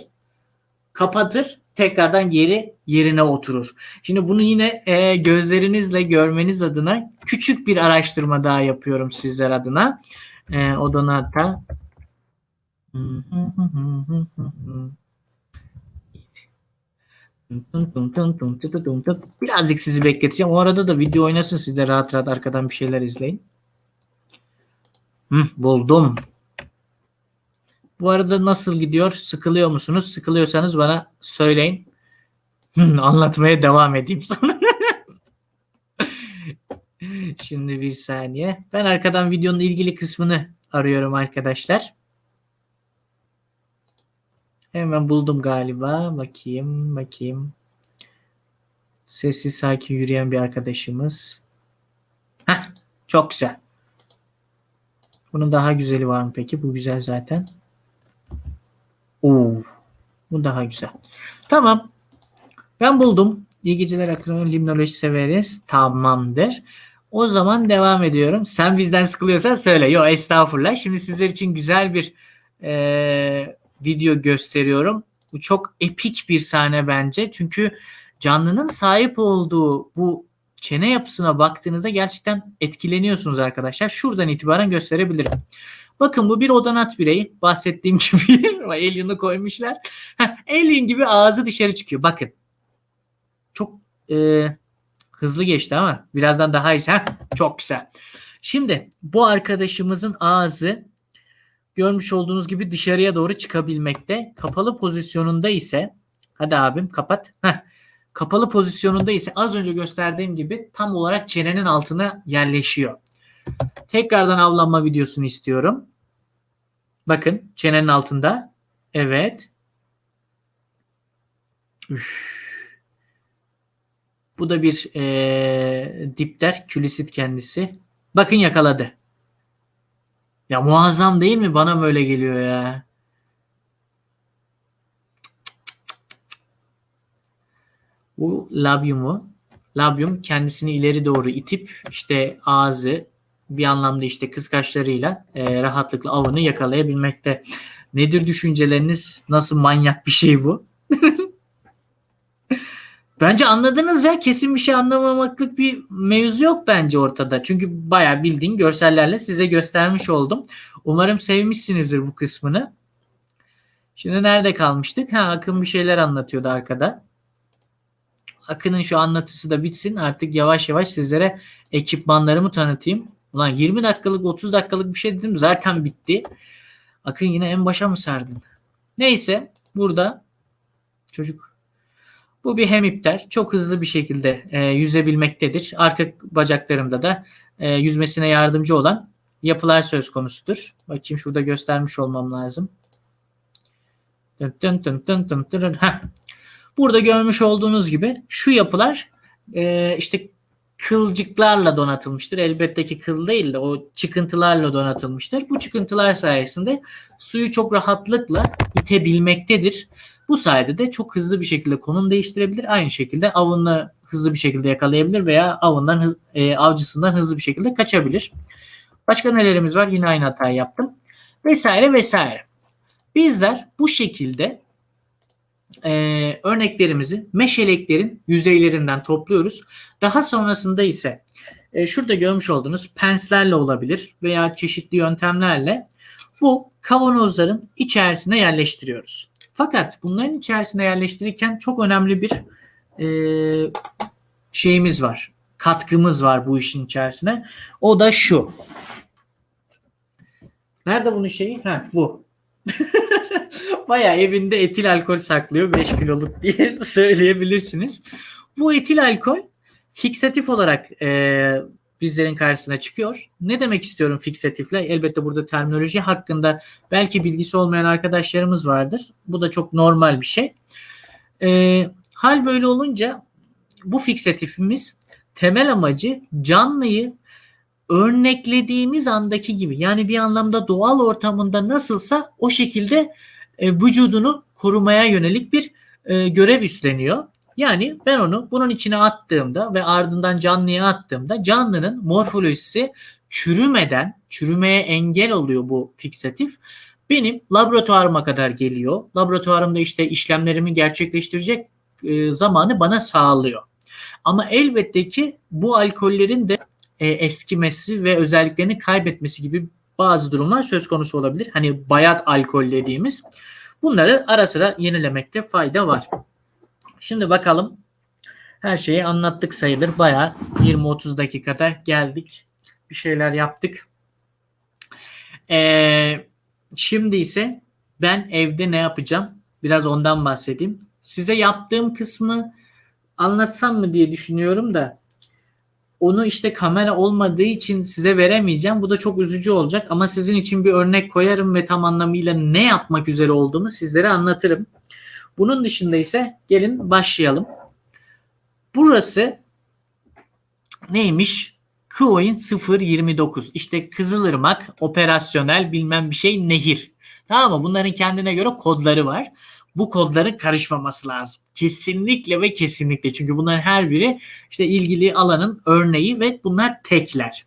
kapatır tekrardan yeri yerine oturur. Şimdi bunu yine e, gözlerinizle görmeniz adına küçük bir araştırma daha yapıyorum sizler adına. E, Odonata Birazcık sizi bekleteceğim. O arada da video oynasın siz de rahat rahat arkadan bir şeyler izleyin. Buldum. Bu arada nasıl gidiyor? Sıkılıyor musunuz? Sıkılıyorsanız bana söyleyin. Anlatmaya devam edeyim sonra. Şimdi bir saniye. Ben arkadan videonun ilgili kısmını arıyorum arkadaşlar. Hemen buldum galiba. Bakayım, bakayım. Sessiz sakin yürüyen bir arkadaşımız. Heh, çok güzel. Bunun daha güzeli var mı peki? Bu güzel zaten. Oo, bu daha güzel. Tamam. Ben buldum. İyi geceler akronim limnoloji severiz. Tamamdır. O zaman devam ediyorum. Sen bizden sıkılıyorsan söyle. Yok estağfurullah. Şimdi sizler için güzel bir e, video gösteriyorum. Bu çok epik bir sahne bence. Çünkü canlının sahip olduğu bu çene yapısına baktığınızda gerçekten etkileniyorsunuz arkadaşlar. Şuradan itibaren gösterebilirim. Bakın bu bir odanat bireyi. Bahsettiğim gibi alien'ı koymuşlar. Alien gibi ağzı dışarı çıkıyor. Bakın. Çok e, hızlı geçti ama birazdan daha iyi. Heh, çok güzel. Şimdi bu arkadaşımızın ağzı görmüş olduğunuz gibi dışarıya doğru çıkabilmekte. Kapalı pozisyonunda ise hadi abim kapat. Heh, kapalı pozisyonunda ise az önce gösterdiğim gibi tam olarak çenenin altına yerleşiyor. Tekrardan avlanma videosunu istiyorum. Bakın çenenin altında. Evet. Üf. Bu da bir e, dipter. Külisit kendisi. Bakın yakaladı. Ya muazzam değil mi? Bana mı öyle geliyor ya? Bu labyumu. Labyum kendisini ileri doğru itip işte ağzı bir anlamda işte kıskaçlarıyla e, rahatlıkla avını yakalayabilmekte. Nedir düşünceleriniz? Nasıl manyak bir şey bu? bence anladınız ya. Kesin bir şey anlamamaklık bir mevzu yok bence ortada. Çünkü bayağı bildiğin görsellerle size göstermiş oldum. Umarım sevmişsinizdir bu kısmını. Şimdi nerede kalmıştık? Ha Akın bir şeyler anlatıyordu arkada. Akın'ın şu anlatısı da bitsin. Artık yavaş yavaş sizlere ekipmanlarımı tanıtayım. Ulan 20 dakikalık 30 dakikalık bir şey dedim zaten bitti. Akın yine en başa mı sardın? Neyse burada çocuk bu bir hemipter. Çok hızlı bir şekilde e, yüzebilmektedir. Arka bacaklarında da e, yüzmesine yardımcı olan yapılar söz konusudur. Bakayım şurada göstermiş olmam lazım. Dın dın dın dın dın. Heh. Burada görmüş olduğunuz gibi şu yapılar e, işte kılcıklarla donatılmıştır. Elbette ki kıl değil de o çıkıntılarla donatılmıştır. Bu çıkıntılar sayesinde suyu çok rahatlıkla itebilmektedir. Bu sayede de çok hızlı bir şekilde konum değiştirebilir. Aynı şekilde avını hızlı bir şekilde yakalayabilir veya avından e, avcısından hızlı bir şekilde kaçabilir. Başka nelerimiz var? Yine aynı hatayı yaptım. Vesaire vesaire. Bizler bu şekilde e, örneklerimizi meşeleklerin yüzeylerinden topluyoruz. Daha sonrasında ise e, şurada görmüş olduğunuz penslerle olabilir veya çeşitli yöntemlerle bu kavanozların içerisine yerleştiriyoruz. Fakat bunların içerisine yerleştirirken çok önemli bir e, şeyimiz var. Katkımız var bu işin içerisine. O da şu. Nerede bunun şeyi? Ha bu. Baya evinde etil alkol saklıyor 5 kiloluk diye söyleyebilirsiniz. Bu etil alkol fiksatif olarak e, bizlerin karşısına çıkıyor. Ne demek istiyorum fiksatifle? Elbette burada terminoloji hakkında belki bilgisi olmayan arkadaşlarımız vardır. Bu da çok normal bir şey. E, hal böyle olunca bu fiksatifimiz temel amacı canlıyı örneklediğimiz andaki gibi yani bir anlamda doğal ortamında nasılsa o şekilde e, vücudunu korumaya yönelik bir e, görev üstleniyor. Yani ben onu bunun içine attığımda ve ardından canlıya attığımda canlının morfolojisi çürümeden, çürümeye engel oluyor bu fiksatif. Benim laboratuvarıma kadar geliyor. Laboratuvarımda işte işlemlerimi gerçekleştirecek e, zamanı bana sağlıyor. Ama elbette ki bu alkollerin de e, eskimesi ve özelliklerini kaybetmesi gibi bazı durumlar söz konusu olabilir. Hani bayat alkol dediğimiz. Bunları ara sıra yenilemekte fayda var. Şimdi bakalım. Her şeyi anlattık sayılır. Bayağı 20-30 dakikada geldik. Bir şeyler yaptık. Ee, şimdi ise ben evde ne yapacağım? Biraz ondan bahsedeyim. Size yaptığım kısmı anlatsam mı diye düşünüyorum da onu işte kamera olmadığı için size veremeyeceğim. Bu da çok üzücü olacak ama sizin için bir örnek koyarım ve tam anlamıyla ne yapmak üzere olduğumu sizlere anlatırım. Bunun dışında ise gelin başlayalım. Burası neymiş? Coin 029. İşte Kızılırmak operasyonel bilmem bir şey nehir. Tamam mı? Bunların kendine göre kodları var. Bu kodların karışmaması lazım. Kesinlikle ve kesinlikle. Çünkü bunların her biri işte ilgili alanın örneği ve bunlar tekler.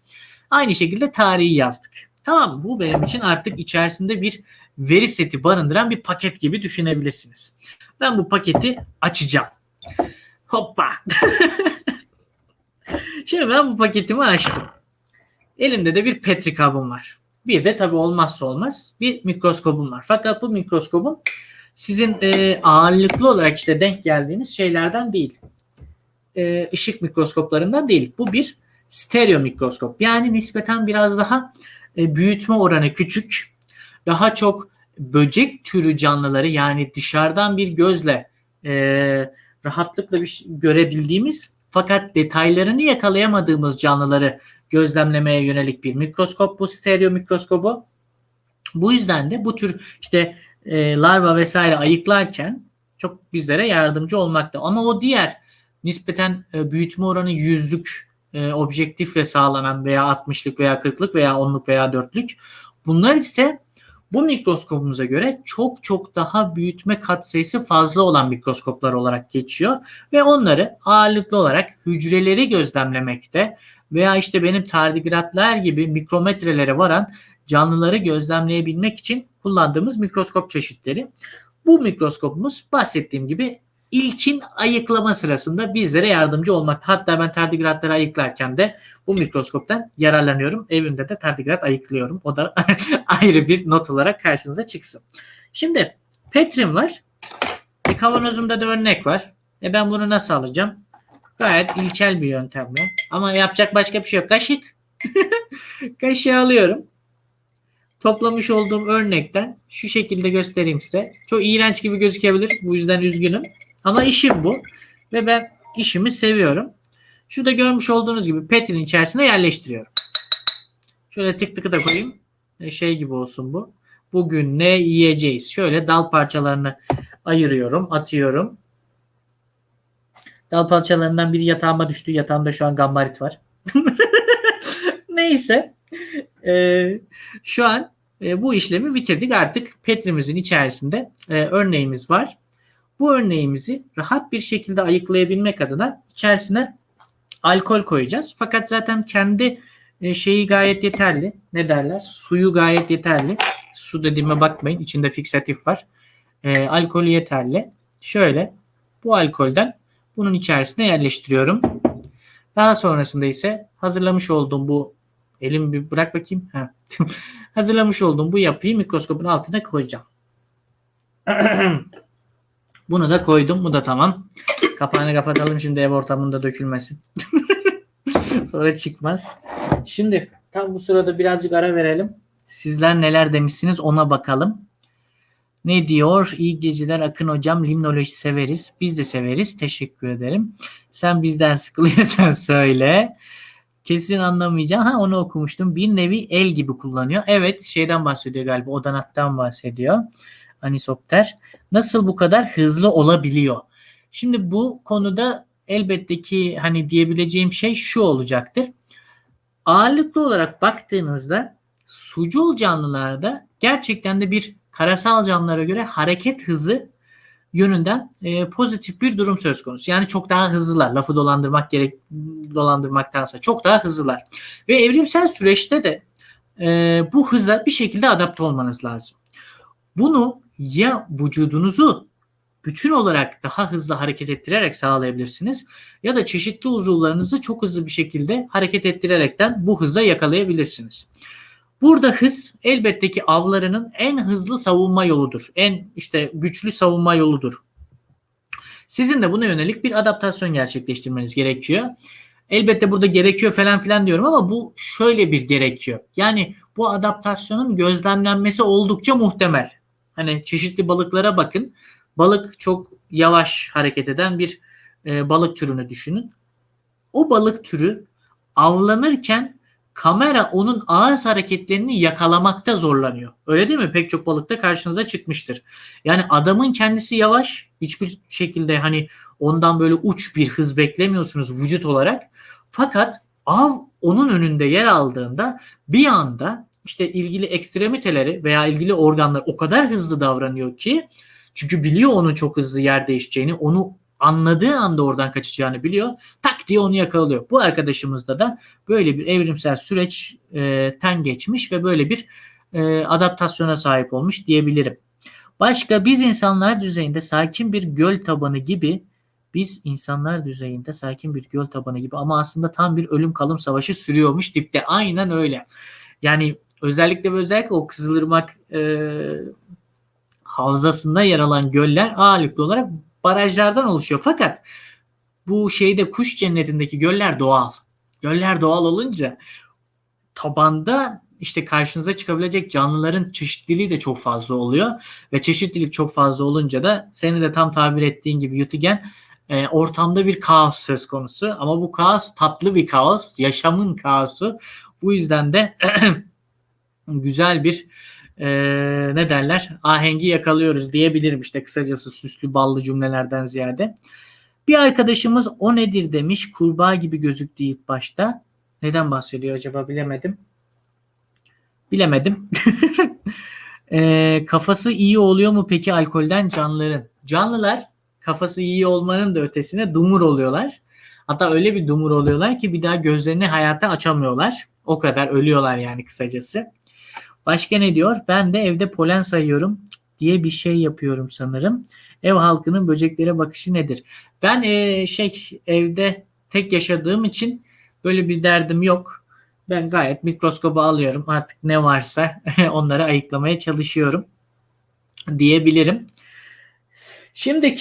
Aynı şekilde tarihi yazdık. Tamam? Bu benim için artık içerisinde bir veri seti barındıran bir paket gibi düşünebilirsiniz. Ben bu paketi açacağım. Hoppa. Şimdi ben bu paketimi açtım. Elimde de bir petri kabım var. Bir de tabii olmazsa olmaz bir mikroskopum var. Fakat bu mikroskopum sizin e, ağırlıklı olarak işte denk geldiğiniz şeylerden değil. E, ışık mikroskoplarından değil. Bu bir stereo mikroskop. Yani nispeten biraz daha e, büyütme oranı küçük. Daha çok böcek türü canlıları yani dışarıdan bir gözle e, rahatlıkla bir görebildiğimiz fakat detaylarını yakalayamadığımız canlıları gözlemlemeye yönelik bir mikroskop bu stereo mikroskobu. Bu yüzden de bu tür işte e, larva vesaire ayıklarken çok bizlere yardımcı olmakta. Ama o diğer nispeten e, büyütme oranı yüzlük e, objektifle sağlanan veya 60'lık veya 40'lık veya 10'luk veya 4'lük bunlar ise bu mikroskopumuza göre çok çok daha büyütme katsayısı fazla olan mikroskoplar olarak geçiyor ve onları ağırlıklı olarak hücreleri gözlemlemekte veya işte benim tardigratlar gibi mikrometrelere varan canlıları gözlemleyebilmek için kullandığımız mikroskop çeşitleri. Bu mikroskopumuz bahsettiğim gibi ilkin ayıklama sırasında bizlere yardımcı olmakta. Hatta ben tardigratları ayıklarken de bu mikroskoptan yararlanıyorum. Evimde de tardigrat ayıklıyorum. O da ayrı bir not olarak karşınıza çıksın. Şimdi Petrim var. E, kavanozumda da örnek var. E ben bunu nasıl alacağım? Gayet ilkel bir yöntemle. Ama yapacak başka bir şey yok. Kaşık. Kaşığı alıyorum. Toplamış olduğum örnekten şu şekilde göstereyim size. Çok iğrenç gibi gözükebilir. Bu yüzden üzgünüm. Ama işim bu. Ve ben işimi seviyorum. Şurada görmüş olduğunuz gibi petrin içerisine yerleştiriyorum. Şöyle tık tıkı da koyayım. E, şey gibi olsun bu. Bugün ne yiyeceğiz? Şöyle dal parçalarını ayırıyorum, atıyorum. Dal parçalarından biri yatağıma düştü. Yatağımda şu an gambarit var. Neyse. Ee, şu an e, bu işlemi bitirdik. Artık petrimizin içerisinde e, örneğimiz var. Bu örneğimizi rahat bir şekilde ayıklayabilmek adına içerisine alkol koyacağız. Fakat zaten kendi e, şeyi gayet yeterli. Ne derler? Suyu gayet yeterli. Su dediğime bakmayın. İçinde fiksatif var. E, alkolü yeterli. Şöyle bu alkolden bunun içerisine yerleştiriyorum. Daha sonrasında ise hazırlamış olduğum bu elim bir bırak bakayım. Ha. hazırlamış olduğum bu yapıyı mikroskopun altına koyacağım. Bunu da koydum. Bu da tamam. Kapağını kapatalım şimdi ev ortamında dökülmesin. Sonra çıkmaz. Şimdi tam bu sırada birazcık ara verelim. Sizler neler demişsiniz ona bakalım. Ne diyor? İyi geceler Akın hocam. Limnoloji severiz. Biz de severiz. Teşekkür ederim. Sen bizden sıkılıyorsan söyle. Kesin anlamayacağım. Ha onu okumuştum. Bir nevi el gibi kullanıyor. Evet şeyden bahsediyor galiba. Odanattan bahsediyor. Anisopter. Nasıl bu kadar hızlı olabiliyor? Şimdi bu konuda elbette ki hani diyebileceğim şey şu olacaktır. ağırlıklı olarak baktığınızda sucul canlılarda gerçekten de bir karasal canlılara göre hareket hızı yönünden e, pozitif bir durum söz konusu. Yani çok daha hızlılar. Lafı dolandırmak gerek dolandırmaktansa çok daha hızlılar. Ve evrimsel süreçte de e, bu hıza bir şekilde adapte olmanız lazım. Bunu ya vücudunuzu bütün olarak daha hızlı hareket ettirerek sağlayabilirsiniz ya da çeşitli uzuvlarınızı çok hızlı bir şekilde hareket ettirerekten bu hıza yakalayabilirsiniz. Burada hız elbette ki avlarının en hızlı savunma yoludur. En işte güçlü savunma yoludur. Sizin de buna yönelik bir adaptasyon gerçekleştirmeniz gerekiyor. Elbette burada gerekiyor falan filan diyorum ama bu şöyle bir gerekiyor. Yani bu adaptasyonun gözlemlenmesi oldukça muhtemel. Hani çeşitli balıklara bakın. Balık çok yavaş hareket eden bir e, balık türünü düşünün. O balık türü avlanırken kamera onun ağır hareketlerini yakalamakta zorlanıyor. Öyle değil mi? Pek çok balıkta karşınıza çıkmıştır. Yani adamın kendisi yavaş. Hiçbir şekilde hani ondan böyle uç bir hız beklemiyorsunuz vücut olarak. Fakat av onun önünde yer aldığında bir anda işte ilgili ekstremiteleri veya ilgili organlar o kadar hızlı davranıyor ki çünkü biliyor onun çok hızlı yer değişeceğini, onu anladığı anda oradan kaçacağını biliyor. Tak diye onu yakalıyor. Bu arkadaşımızda da böyle bir evrimsel süreçten geçmiş ve böyle bir e, adaptasyona sahip olmuş diyebilirim. Başka biz insanlar düzeyinde sakin bir göl tabanı gibi biz insanlar düzeyinde sakin bir göl tabanı gibi ama aslında tam bir ölüm kalım savaşı sürüyormuş dipte. Aynen öyle. Yani özellikle ve özellikle o Kızılırmak e, havzasında yer alan göller ağırlıklı olarak barajlardan oluşuyor. Fakat bu şeyde kuş cennetindeki göller doğal. Göller doğal olunca tabanda işte karşınıza çıkabilecek canlıların çeşitliliği de çok fazla oluyor. Ve çeşitlilik çok fazla olunca da senin de tam tabir ettiğin gibi Yutigen e, ortamda bir kaos söz konusu. Ama bu kaos tatlı bir kaos. Yaşamın kaosu. Bu yüzden de güzel bir e, ne derler ahengi yakalıyoruz diyebilirim işte kısacası süslü ballı cümlelerden ziyade. Bir arkadaşımız o nedir demiş kurbağa gibi gözüktü ilk başta. Neden bahsediyor acaba bilemedim. Bilemedim. e, kafası iyi oluyor mu peki alkolden canlıların? Canlılar kafası iyi olmanın da ötesine dumur oluyorlar. Hatta öyle bir dumur oluyorlar ki bir daha gözlerini hayata açamıyorlar. O kadar ölüyorlar yani kısacası. Başka ne diyor? Ben de evde polen sayıyorum diye bir şey yapıyorum sanırım. Ev halkının böceklere bakışı nedir? Ben e, şey evde tek yaşadığım için böyle bir derdim yok. Ben gayet mikroskobu alıyorum. Artık ne varsa onları ayıklamaya çalışıyorum diyebilirim. Şimdi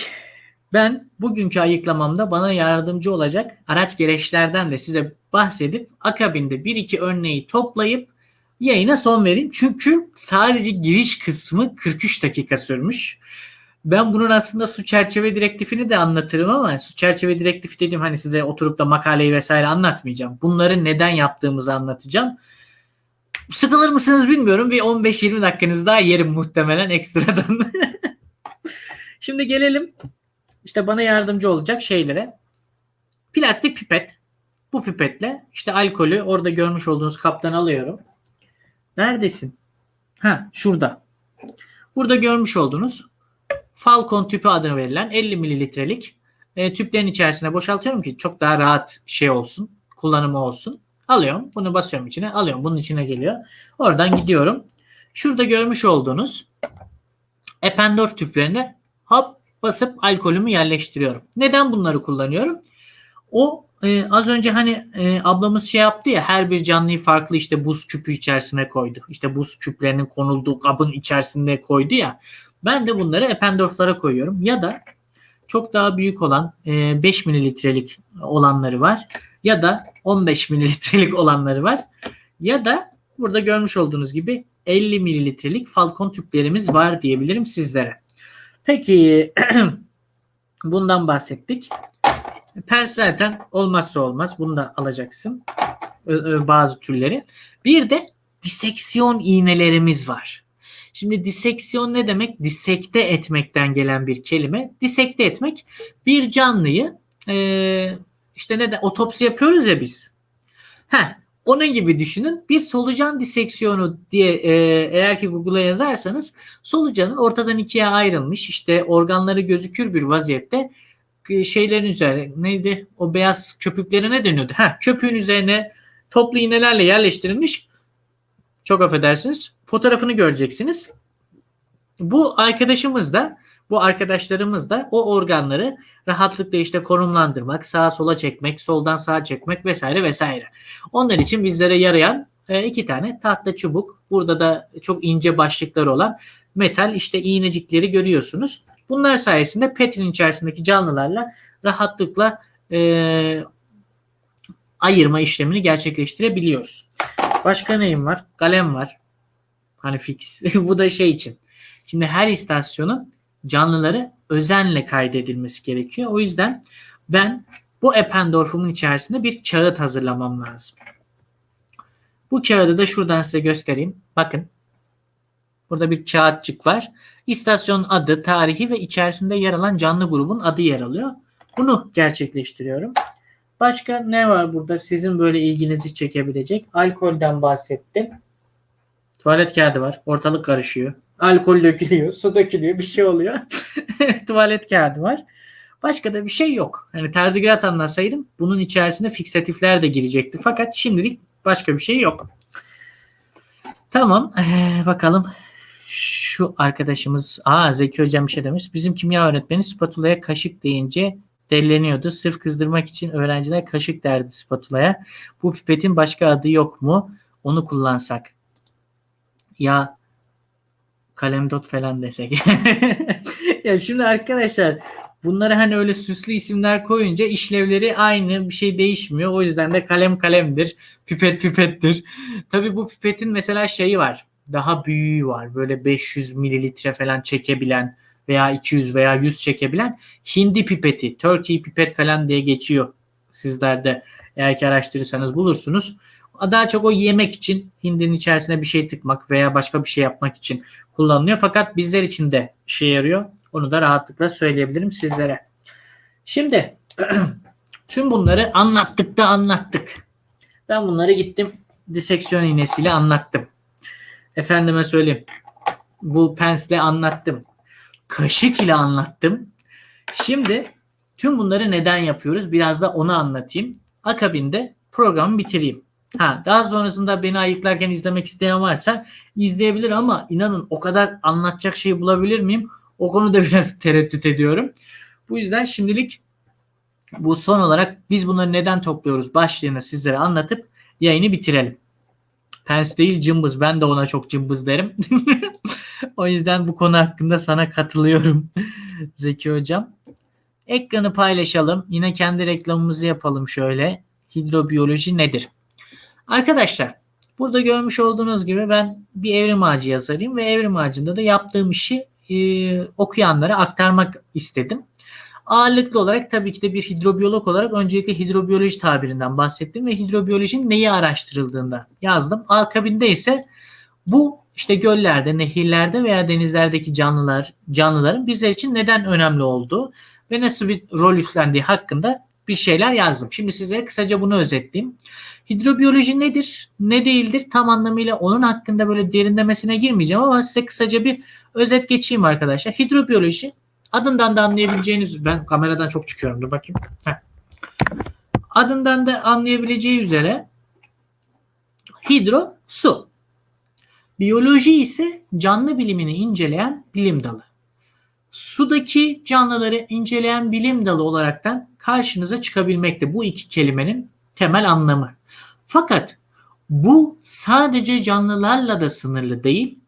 ben bugünkü ayıklamamda bana yardımcı olacak araç gereçlerden de size bahsedip akabinde bir iki örneği toplayıp yayına son vereyim. Çünkü sadece giriş kısmı 43 dakika sürmüş. Ben bunun aslında su çerçeve direktifini de anlatırım ama su çerçeve direktifi dedim hani size oturup da makaleyi vesaire anlatmayacağım. Bunları neden yaptığımızı anlatacağım. Sıkılır mısınız bilmiyorum. Bir 15-20 dakikanız daha yerim muhtemelen ekstradan. Şimdi gelelim işte bana yardımcı olacak şeylere. Plastik pipet. Bu pipetle işte alkolü orada görmüş olduğunuz kaptan alıyorum. Neredesin? Ha şurada. Burada görmüş olduğunuz Falcon tüpü adını verilen 50 mililitrelik e, tüplerin içerisine boşaltıyorum ki çok daha rahat şey olsun. Kullanımı olsun. Alıyorum. Bunu basıyorum içine. Alıyorum. Bunun içine geliyor. Oradan gidiyorum. Şurada görmüş olduğunuz Ependorf tüplerine hop basıp alkolümü yerleştiriyorum. Neden bunları kullanıyorum? O e, az önce hani e, ablamız şey yaptı ya her bir canlıyı farklı işte buz küpü içerisine koydu. İşte buz küplerinin konulduğu kabın içerisinde koydu ya. Ben de bunları Eppendorf'lara koyuyorum. Ya da çok daha büyük olan e, 5 mililitrelik olanları var. Ya da 15 mililitrelik olanları var. Ya da burada görmüş olduğunuz gibi 50 mililitrelik Falcon tüplerimiz var diyebilirim sizlere. Peki bundan bahsettik. Pens zaten olmazsa olmaz. Bunu da alacaksın. Bazı türleri. Bir de diseksiyon iğnelerimiz var. Şimdi diseksiyon ne demek? Disekte etmekten gelen bir kelime. Disekte etmek bir canlıyı e, işte ne de otopsi yapıyoruz ya biz. Heh, Onun gibi düşünün. Bir solucan diseksiyonu diye e, eğer ki Google'a yazarsanız solucanın ortadan ikiye ayrılmış işte organları gözükür bir vaziyette şeylerin üzerine neydi o beyaz köpükleri ne dönüyordu? Ha, köpüğün üzerine toplu iğnelerle yerleştirilmiş çok affedersiniz fotoğrafını göreceksiniz. Bu arkadaşımız da bu arkadaşlarımız da o organları rahatlıkla işte konumlandırmak, sağa sola çekmek, soldan sağa çekmek vesaire vesaire. Onlar için bizlere yarayan e, iki tane tahta çubuk. Burada da çok ince başlıkları olan metal işte iğnecikleri görüyorsunuz. Bunlar sayesinde Petrin içerisindeki canlılarla rahatlıkla e, ayırma işlemini gerçekleştirebiliyoruz. Başka neyim var? Kalem var. Hani fix. Bu da şey için. Şimdi her istasyonun canlıları özenle kaydedilmesi gerekiyor. O yüzden ben bu Eppendorf'umun içerisinde bir kağıt hazırlamam lazım. Bu kağıdı da şuradan size göstereyim. Bakın. Burada bir kağıtçık var. İstasyon adı, tarihi ve içerisinde yer alan canlı grubun adı yer alıyor. Bunu gerçekleştiriyorum. Başka ne var burada sizin böyle ilginizi çekebilecek? Alkolden bahsettim. Tuvalet kağıdı var. Ortalık karışıyor. Alkol dökülüyor, su dökülüyor, bir şey oluyor. Tuvalet kağıdı var. Başka da bir şey yok. Yani tardigrat anlasaydım bunun içerisine fiksatifler de girecekti. Fakat şimdilik başka bir şey yok. Tamam. Ee, bakalım. Şu arkadaşımız. Aa Zeki Hocam bir şey demiş. Bizim kimya öğretmeni spatulaya kaşık deyince delleniyordu. Sırf kızdırmak için öğrenciler kaşık derdi spatulaya. Bu pipetin başka adı yok mu? Onu kullansak. Ya kalemdot falan desek. ya şimdi arkadaşlar bunları hani öyle süslü isimler koyunca işlevleri aynı bir şey değişmiyor. O yüzden de kalem kalemdir. Pipet pipettir. Tabii bu pipetin mesela şeyi var. Daha büyüğü var. Böyle 500 mililitre falan çekebilen veya 200 veya 100 çekebilen hindi pipeti, Turkey pipet falan diye geçiyor. Sizler eğer ki araştırırsanız bulursunuz. Daha çok o yemek için hindinin içerisine bir şey tıkmak veya başka bir şey yapmak için kullanılıyor. Fakat bizler için de işe yarıyor. Onu da rahatlıkla söyleyebilirim sizlere. Şimdi tüm bunları anlattık da anlattık. Ben bunları gittim diseksiyon iğnesiyle anlattım. Efendime söyleyeyim. Bu pensle anlattım. Kaşık ile anlattım. Şimdi tüm bunları neden yapıyoruz? Biraz da onu anlatayım. Akabinde programı bitireyim. Ha, daha sonrasında beni ayıklarken izlemek isteyen varsa izleyebilir ama inanın o kadar anlatacak şeyi bulabilir miyim? O konuda biraz tereddüt ediyorum. Bu yüzden şimdilik bu son olarak biz bunları neden topluyoruz başlığını sizlere anlatıp yayını bitirelim. Pens değil cımbız. Ben de ona çok cımbız derim. o yüzden bu konu hakkında sana katılıyorum Zeki Hocam. Ekranı paylaşalım. Yine kendi reklamımızı yapalım şöyle. Hidrobiyoloji nedir? Arkadaşlar burada görmüş olduğunuz gibi ben bir evrim ağacı yazarıyım ve evrim ağacında da yaptığım işi e, okuyanlara aktarmak istedim. Ağırlıklı olarak tabii ki de bir hidrobiyolog olarak öncelikle hidrobiyoloji tabirinden bahsettim ve hidrobiyolojinin neyi araştırıldığında yazdım. Akabinde ise bu işte göllerde, nehirlerde veya denizlerdeki canlılar, canlıların bizler için neden önemli olduğu ve nasıl bir rol üstlendiği hakkında bir şeyler yazdım. Şimdi size kısaca bunu özetleyeyim. Hidrobiyoloji nedir, ne değildir tam anlamıyla onun hakkında böyle derinlemesine girmeyeceğim ama size kısaca bir özet geçeyim arkadaşlar. Hidrobiyoloji adından da anlayabileceğiniz ben kameradan çok çıkıyorum dur bakayım. Heh. Adından da anlayabileceği üzere hidro su. Biyoloji ise canlı bilimini inceleyen bilim dalı. Sudaki canlıları inceleyen bilim dalı olaraktan karşınıza çıkabilmekte bu iki kelimenin temel anlamı. Fakat bu sadece canlılarla da sınırlı değil,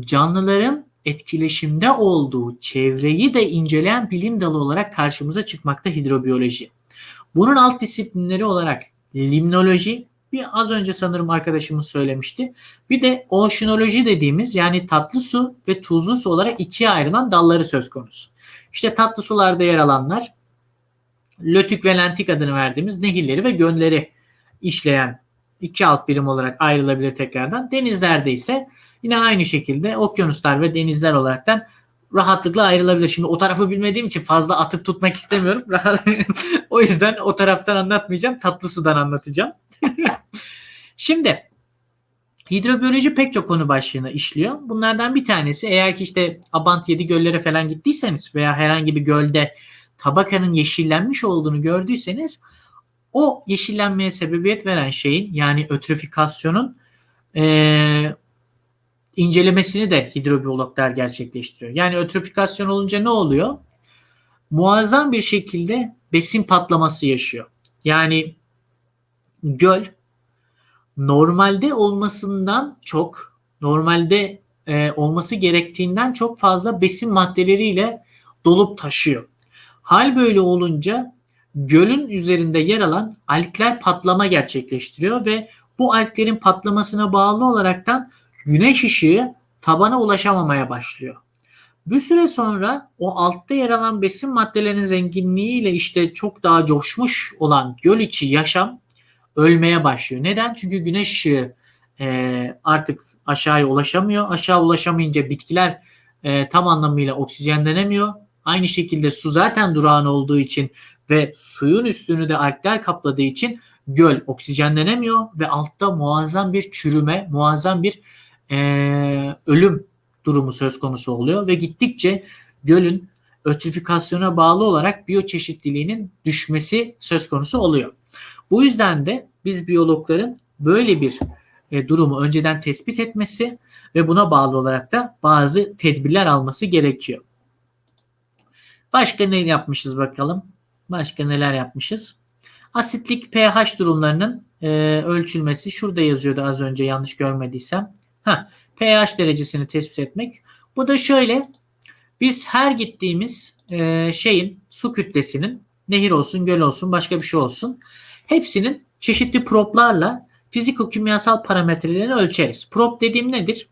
canlıların etkileşimde olduğu çevreyi de inceleyen bilim dalı olarak karşımıza çıkmakta hidrobiyoloji. Bunun alt disiplinleri olarak limnoloji, bir az önce sanırım arkadaşımız söylemişti. Bir de oşinoloji dediğimiz yani tatlı su ve tuzlu su olarak ikiye ayrılan dalları söz konusu. İşte tatlı sularda yer alanlar lötük ve lentik adını verdiğimiz nehirleri ve gölleri işleyen iki alt birim olarak ayrılabilir tekrardan. Denizlerde ise yine aynı şekilde okyanuslar ve denizler olaraktan rahatlıkla ayrılabilir. Şimdi o tarafı bilmediğim için fazla atıp tutmak istemiyorum. o yüzden o taraftan anlatmayacağım. Tatlı sudan anlatacağım. Şimdi hidrobiyoloji pek çok konu başlığını işliyor. Bunlardan bir tanesi eğer ki işte Abant 7 göllere falan gittiyseniz veya herhangi bir gölde tabakanın yeşillenmiş olduğunu gördüyseniz o yeşillenmeye sebebiyet veren şeyin yani ötrifikasyonun e, incelemesini de hidrobiyologlar gerçekleştiriyor. Yani ötrifikasyon olunca ne oluyor? Muazzam bir şekilde besin patlaması yaşıyor. Yani göl normalde olmasından çok, normalde e, olması gerektiğinden çok fazla besin maddeleriyle dolup taşıyor. Hal böyle olunca gölün üzerinde yer alan algler patlama gerçekleştiriyor ve bu alglerin patlamasına bağlı olaraktan güneş ışığı tabana ulaşamamaya başlıyor. Bir süre sonra o altta yer alan besin maddelerinin zenginliğiyle işte çok daha coşmuş olan göl içi yaşam ölmeye başlıyor. Neden? Çünkü güneş ışığı e, artık aşağıya ulaşamıyor. Aşağı ulaşamayınca bitkiler e, tam anlamıyla oksijenlenemiyor. Aynı şekilde su zaten durağan olduğu için ve suyun üstünü de algler kapladığı için göl oksijenlenemiyor ve altta muazzam bir çürüme, muazzam bir e, ölüm durumu söz konusu oluyor ve gittikçe gölün ötrifikasyona bağlı olarak biyoçeşitliliğinin düşmesi söz konusu oluyor. Bu yüzden de biz biyologların böyle bir e, durumu önceden tespit etmesi ve buna bağlı olarak da bazı tedbirler alması gerekiyor. Başka ne yapmışız bakalım? Başka neler yapmışız? Asitlik pH durumlarının e, ölçülmesi. Şurada yazıyordu az önce yanlış görmediysem. Ha, pH derecesini tespit etmek. Bu da şöyle. Biz her gittiğimiz e, şeyin su kütlesinin nehir olsun, göl olsun, başka bir şey olsun. Hepsinin çeşitli proplarla fiziko-kimyasal parametrelerini ölçeriz. Prop dediğim nedir?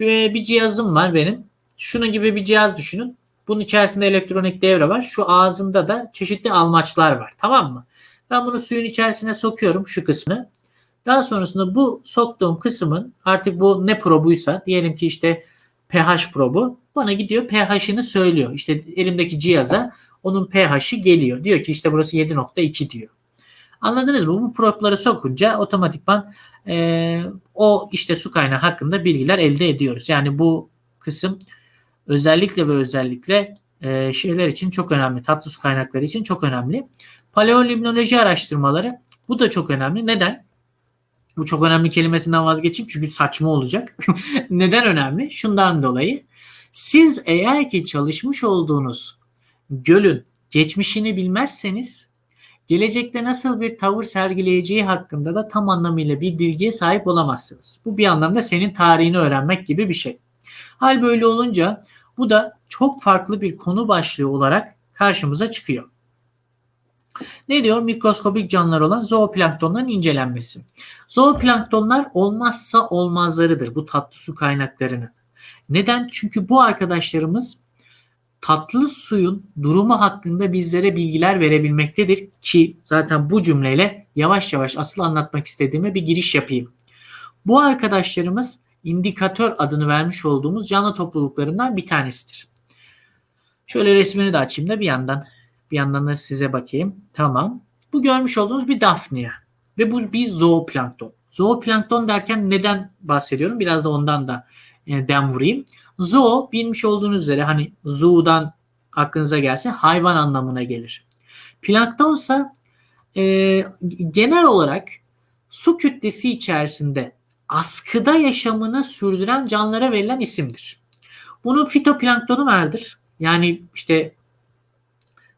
Bir, bir cihazım var benim. Şunun gibi bir cihaz düşünün. Bunun içerisinde elektronik devre var. Şu ağzında da çeşitli almaçlar var. Tamam mı? Ben bunu suyun içerisine sokuyorum şu kısmını. Daha sonrasında bu soktuğum kısmın artık bu ne probuysa diyelim ki işte pH probu bana gidiyor pH'ini söylüyor. İşte elimdeki cihaza onun pH'i geliyor. Diyor ki işte burası 7.2 diyor. Anladınız mı? Bu propları sokunca otomatikman e, o işte su kaynağı hakkında bilgiler elde ediyoruz. Yani bu kısım özellikle ve özellikle e, şeyler için çok önemli. Tatlı su kaynakları için çok önemli. Paleolimnoloji araştırmaları bu da çok önemli. Neden? Bu çok önemli kelimesinden vazgeçeyim çünkü saçma olacak. Neden önemli? Şundan dolayı siz eğer ki çalışmış olduğunuz gölün geçmişini bilmezseniz gelecekte nasıl bir tavır sergileyeceği hakkında da tam anlamıyla bir bilgiye sahip olamazsınız. Bu bir anlamda senin tarihini öğrenmek gibi bir şey. Hal böyle olunca bu da çok farklı bir konu başlığı olarak karşımıza çıkıyor. Ne diyor? Mikroskobik canlılar olan zooplanktonların incelenmesi. Zooplanktonlar olmazsa olmazlarıdır bu tatlı su kaynaklarının. Neden? Çünkü bu arkadaşlarımız tatlı suyun durumu hakkında bizlere bilgiler verebilmektedir ki zaten bu cümleyle yavaş yavaş asıl anlatmak istediğime bir giriş yapayım. Bu arkadaşlarımız indikatör adını vermiş olduğumuz canlı topluluklarından bir tanesidir. Şöyle resmini de açayım da bir yandan bir yandan da size bakayım. Tamam. Bu görmüş olduğunuz bir Daphnia ve bu bir zooplankton. Zooplankton derken neden bahsediyorum? Biraz da ondan da e, dem vurayım. Zoo bilmiş olduğunuz üzere hani zoo'dan aklınıza gelse hayvan anlamına gelir. Planktonsa e, genel olarak su kütlesi içerisinde askıda yaşamını sürdüren canlılara verilen isimdir. Bunun fitoplanktonu vardır. Yani işte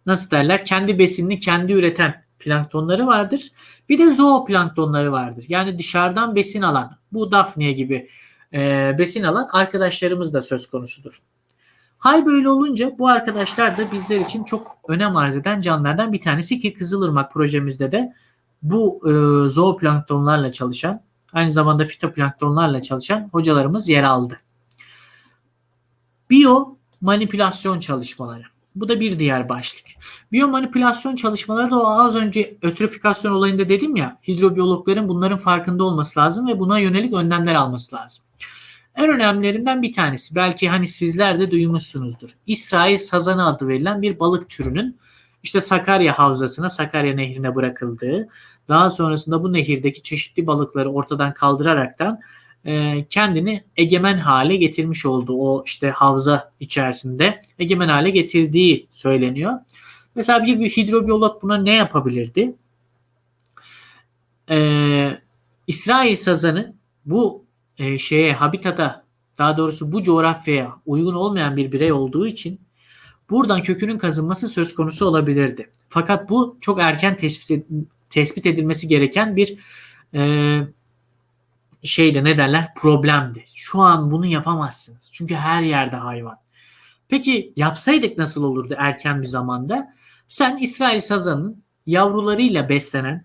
nasıl derler kendi besinini kendi üreten planktonları vardır. Bir de zooplanktonları vardır. Yani dışarıdan besin alan bu Daphne gibi e, besin alan arkadaşlarımız da söz konusudur. Hal böyle olunca bu arkadaşlar da bizler için çok önem arz eden canlılardan bir tanesi ki Kızılırmak projemizde de bu e, zooplanktonlarla çalışan aynı zamanda fitoplanktonlarla çalışan hocalarımız yer aldı. Biyo manipülasyon çalışmaları. Bu da bir diğer başlık. Biyomanipülasyon çalışmaları da az önce ötrifikasyon olayında dedim ya hidrobiyologların bunların farkında olması lazım ve buna yönelik önlemler alması lazım. En önemlilerinden bir tanesi belki hani sizler de duymuşsunuzdur. İsrail sazanı adı verilen bir balık türünün işte Sakarya Havzası'na, Sakarya Nehri'ne bırakıldığı, daha sonrasında bu nehirdeki çeşitli balıkları ortadan kaldıraraktan e, kendini egemen hale getirmiş oldu. O işte havza içerisinde egemen hale getirdiği söyleniyor. Mesela bir, bir hidrobiyolog buna ne yapabilirdi? Ee, İsrail sazanı bu e, şeye habitata daha doğrusu bu coğrafyaya uygun olmayan bir birey olduğu için buradan kökünün kazınması söz konusu olabilirdi. Fakat bu çok erken tespit, tespit edilmesi gereken bir e, şeyde ne derler problemdi. Şu an bunu yapamazsınız. Çünkü her yerde hayvan. Peki yapsaydık nasıl olurdu erken bir zamanda? Sen İsrail sazanının yavrularıyla beslenen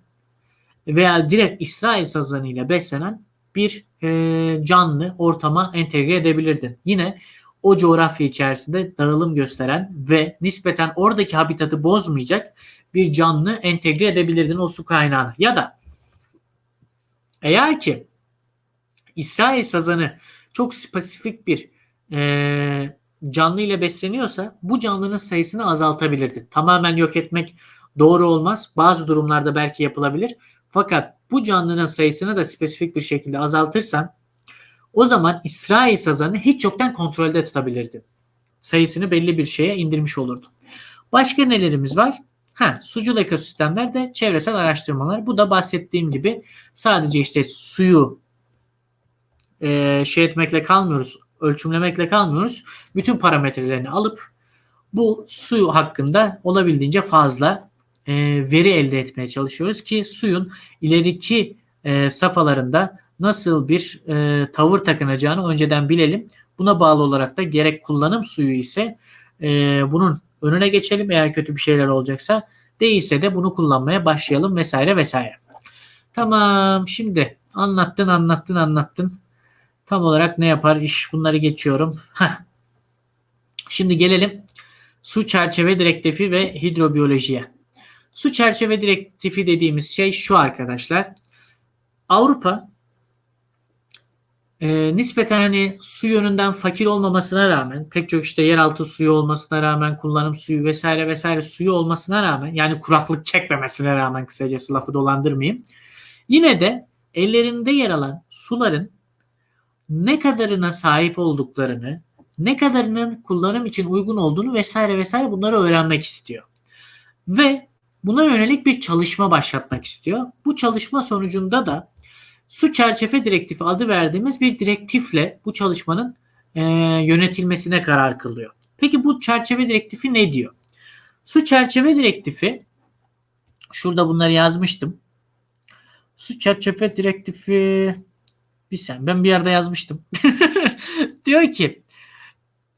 veya direkt İsrail sazanıyla beslenen bir e, canlı ortama entegre edebilirdin. Yine o coğrafya içerisinde dağılım gösteren ve nispeten oradaki habitatı bozmayacak bir canlı entegre edebilirdin o su kaynağına. Ya da eğer ki İsrail sazanı çok spesifik bir e, canlı ile besleniyorsa bu canlının sayısını azaltabilirdin. Tamamen yok etmek doğru olmaz. Bazı durumlarda belki yapılabilir. Fakat bu canlının sayısını da spesifik bir şekilde azaltırsan o zaman İsrail sazanı hiç yoktan kontrolde tutabilirdin. Sayısını belli bir şeye indirmiş olurdun. Başka nelerimiz var? Ha, sucul ekosistemlerde çevresel araştırmalar. Bu da bahsettiğim gibi sadece işte suyu e, şey etmekle kalmıyoruz, ölçümlemekle kalmıyoruz. Bütün parametrelerini alıp bu su hakkında olabildiğince fazla e, veri elde etmeye çalışıyoruz ki suyun ileriki e, safhalarında nasıl bir e, tavır takınacağını önceden bilelim. Buna bağlı olarak da gerek kullanım suyu ise e, bunun önüne geçelim eğer kötü bir şeyler olacaksa değilse de bunu kullanmaya başlayalım vesaire vesaire. Tamam şimdi anlattın anlattın anlattın. Tam olarak ne yapar iş bunları geçiyorum. Heh. Şimdi gelelim su çerçeve direktifi ve hidrobiyolojiye. Su çerçeve direktifi dediğimiz şey şu arkadaşlar. Avrupa e, nispeten hani su yönünden fakir olmamasına rağmen pek çok işte yeraltı suyu olmasına rağmen kullanım suyu vesaire vesaire suyu olmasına rağmen yani kuraklık çekmemesine rağmen kısacası lafı dolandırmayayım. Yine de ellerinde yer alan suların ne kadarına sahip olduklarını, ne kadarının kullanım için uygun olduğunu vesaire vesaire bunları öğrenmek istiyor. Ve buna yönelik bir çalışma başlatmak istiyor. Bu çalışma sonucunda da su çerçeve direktifi adı verdiğimiz bir direktifle bu çalışmanın e, yönetilmesine karar kılıyor. Peki bu çerçeve direktifi ne diyor? Su çerçeve direktifi şurada bunları yazmıştım. Su çerçeve direktifi bir sen ben bir yerde yazmıştım. diyor ki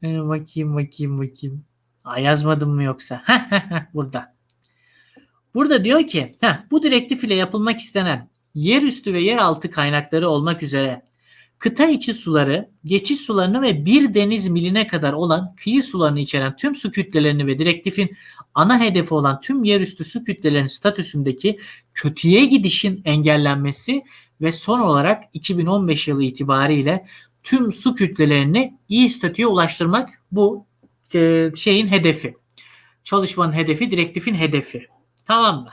e, bakayım bakayım bakayım. Aa, yazmadım mı yoksa? Burada. Burada diyor ki heh, bu direktif ile yapılmak istenen yerüstü ve yeraltı kaynakları olmak üzere kıta içi suları, geçiş sularını ve bir deniz miline kadar olan kıyı sularını içeren tüm su kütlelerini ve direktifin ana hedefi olan tüm yerüstü su kütlelerinin statüsündeki kötüye gidişin engellenmesi ve son olarak 2015 yılı itibariyle tüm su kütlelerini iyi statüye ulaştırmak bu e, şeyin hedefi. Çalışmanın hedefi, direktifin hedefi. Tamam mı?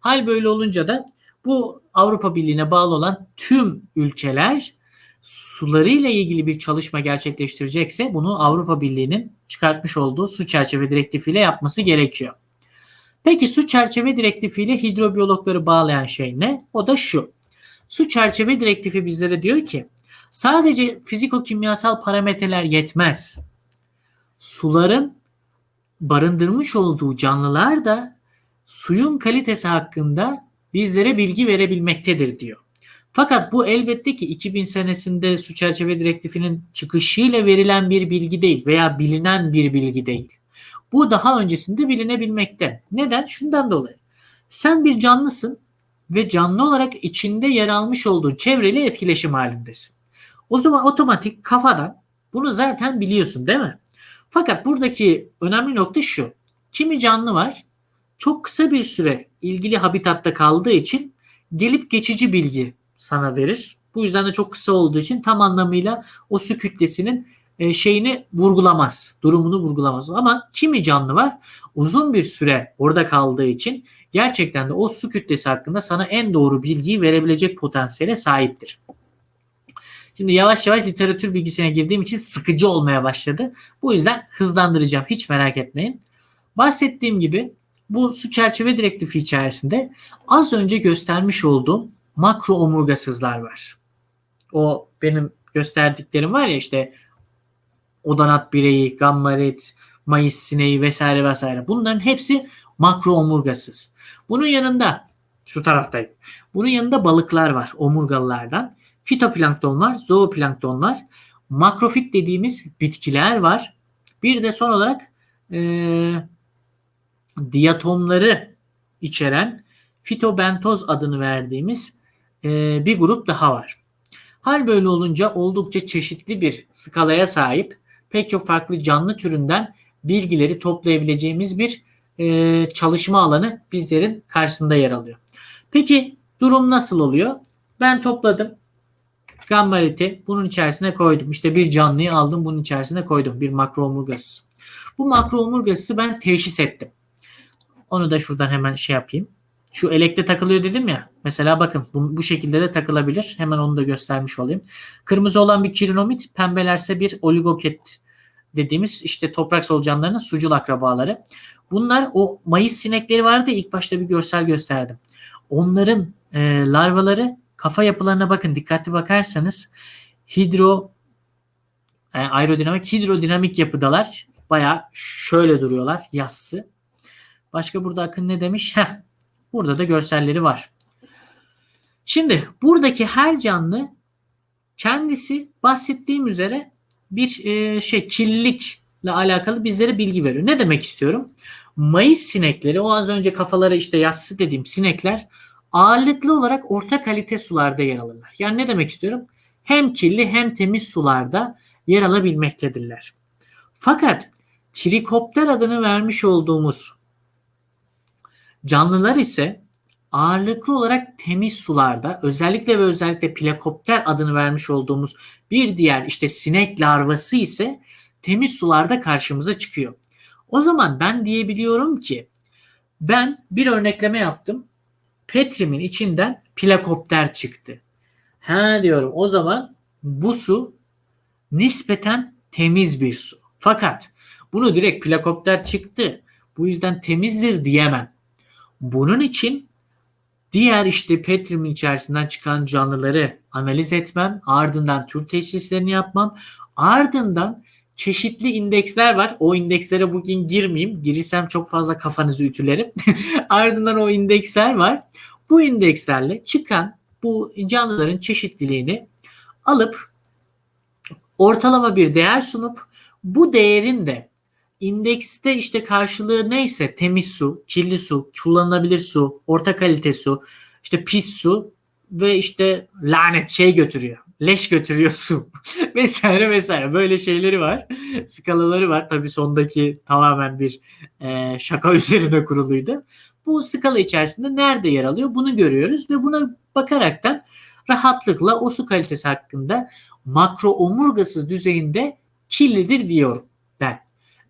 Hal böyle olunca da bu Avrupa Birliği'ne bağlı olan tüm ülkeler sularıyla ilgili bir çalışma gerçekleştirecekse bunu Avrupa Birliği'nin çıkartmış olduğu su çerçeve direktifiyle yapması gerekiyor. Peki su çerçeve direktifiyle hidrobiyologları bağlayan şey ne? O da şu. Su çerçeve direktifi bizlere diyor ki sadece fiziko-kimyasal parametreler yetmez. Suların barındırmış olduğu canlılar da suyun kalitesi hakkında bizlere bilgi verebilmektedir diyor. Fakat bu elbette ki 2000 senesinde su çerçeve direktifinin çıkışıyla verilen bir bilgi değil veya bilinen bir bilgi değil. Bu daha öncesinde bilinebilmekte. Neden? Şundan dolayı. Sen bir canlısın ve canlı olarak içinde yer almış olduğu çevreyle etkileşim halindesin. O zaman otomatik kafadan bunu zaten biliyorsun değil mi? Fakat buradaki önemli nokta şu. Kimi canlı var çok kısa bir süre ilgili habitatta kaldığı için gelip geçici bilgi sana verir. Bu yüzden de çok kısa olduğu için tam anlamıyla o su kütlesinin e, şeyini vurgulamaz. Durumunu vurgulamaz. Ama kimi canlı var uzun bir süre orada kaldığı için gerçekten de o su kütlesi hakkında sana en doğru bilgiyi verebilecek potansiyele sahiptir. Şimdi yavaş yavaş literatür bilgisine girdiğim için sıkıcı olmaya başladı. Bu yüzden hızlandıracağım. Hiç merak etmeyin. Bahsettiğim gibi bu su çerçeve direktifi içerisinde az önce göstermiş olduğum makro omurgasızlar var. O benim gösterdiklerim var ya işte odanat bireyi, gammarit, mayıs sineği vesaire vesaire. Bunların hepsi makro omurgasız. Bunun yanında şu taraftayım. Bunun yanında balıklar var omurgalılardan. Fitoplankton var, zooplankton var. Makrofit dediğimiz bitkiler var. Bir de son olarak e, diatomları içeren fitobentoz adını verdiğimiz e, bir grup daha var. Hal böyle olunca oldukça çeşitli bir skalaya sahip pek çok farklı canlı türünden bilgileri toplayabileceğimiz bir e, çalışma alanı bizlerin karşısında yer alıyor. Peki durum nasıl oluyor? Ben topladım. Gambariti bunun içerisine koydum. İşte bir canlıyı aldım bunun içerisine koydum. Bir makro omurgası. Bu makro omurgası ben teşhis ettim. Onu da şuradan hemen şey yapayım. Şu elekte takılıyor dedim ya. Mesela bakın bu, bu şekilde de takılabilir. Hemen onu da göstermiş olayım. Kırmızı olan bir kirinomit, pembelerse bir oligoket dediğimiz işte toprak solucanlarının sucul akrabaları. Bunlar o mayıs sinekleri vardı ilk başta bir görsel gösterdim. Onların e, larvaları kafa yapılarına bakın dikkatli bakarsanız hidro yani e, aerodinamik hidrodinamik yapıdalar. Baya şöyle duruyorlar yassı. Başka burada Akın ne demiş? Heh, burada da görselleri var. Şimdi buradaki her canlı kendisi bahsettiğim üzere bir e, şey kirlilikle alakalı bizlere bilgi veriyor. Ne demek istiyorum? Mayıs sinekleri o az önce kafaları işte yassı dediğim sinekler ağırlıklı olarak orta kalite sularda yer alırlar. Yani ne demek istiyorum? Hem kirli hem temiz sularda yer alabilmektedirler. Fakat trikopter adını vermiş olduğumuz canlılar ise ağırlıklı olarak temiz sularda özellikle ve özellikle plakopter adını vermiş olduğumuz bir diğer işte sinek larvası ise temiz sularda karşımıza çıkıyor. O zaman ben diyebiliyorum ki ben bir örnekleme yaptım. Petrimin içinden plakopter çıktı. Ha diyorum o zaman bu su nispeten temiz bir su. Fakat bunu direkt plakopter çıktı. Bu yüzden temizdir diyemem. Bunun için diğer işte Petrimin içerisinden çıkan canlıları analiz etmem, ardından tür teşhislerini yapmam, ardından çeşitli indeksler var. O indekslere bugün girmeyeyim. Girsem çok fazla kafanızı ütülerim. ardından o indeksler var. Bu indekslerle çıkan bu canlıların çeşitliliğini alıp ortalama bir değer sunup bu değerin de indekste işte karşılığı neyse temiz su, kirli su, kullanılabilir su, orta kalite su, işte pis su ve işte lanet şey götürüyor. Leş götürüyor su vesaire vesaire böyle şeyleri var. Skalaları var. Tabii sondaki tamamen bir e, şaka üzerine kuruluydu. Bu skala içerisinde nerede yer alıyor bunu görüyoruz ve buna bakaraktan rahatlıkla o su kalitesi hakkında makro omurgasız düzeyinde kirlidir diyorum ben.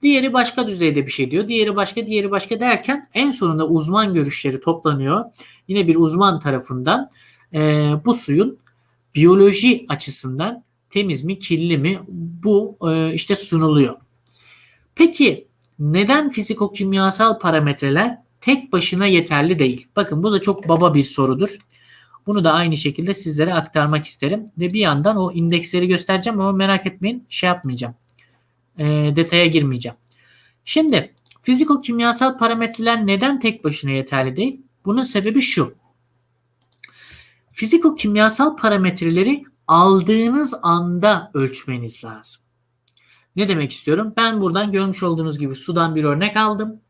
Diğeri başka düzeyde bir şey diyor. Diğeri başka, diğeri başka derken en sonunda uzman görüşleri toplanıyor. Yine bir uzman tarafından e, bu suyun biyoloji açısından temiz mi, kirli mi bu e, işte sunuluyor. Peki neden fiziko-kimyasal parametreler tek başına yeterli değil? Bakın bu da çok baba bir sorudur. Bunu da aynı şekilde sizlere aktarmak isterim. Ve bir yandan o indeksleri göstereceğim ama merak etmeyin şey yapmayacağım e, detaya girmeyeceğim. Şimdi fiziko-kimyasal parametreler neden tek başına yeterli değil? Bunun sebebi şu. Fiziko-kimyasal parametreleri aldığınız anda ölçmeniz lazım. Ne demek istiyorum? Ben buradan görmüş olduğunuz gibi sudan bir örnek aldım.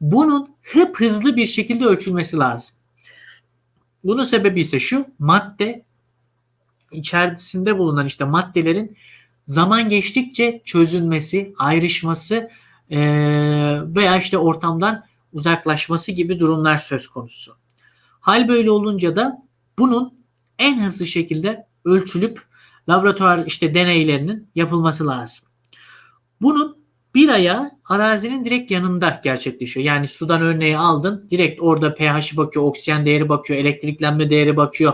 Bunun hep hızlı bir şekilde ölçülmesi lazım. Bunun sebebi ise şu madde içerisinde bulunan işte maddelerin zaman geçtikçe çözülmesi, ayrışması e, veya işte ortamdan uzaklaşması gibi durumlar söz konusu. Hal böyle olunca da bunun en hızlı şekilde ölçülüp laboratuvar işte deneylerinin yapılması lazım. Bunun bir ayağı arazinin direkt yanında gerçekleşiyor. Yani sudan örneği aldın. Direkt orada pH'i bakıyor, oksijen değeri bakıyor, elektriklenme değeri bakıyor.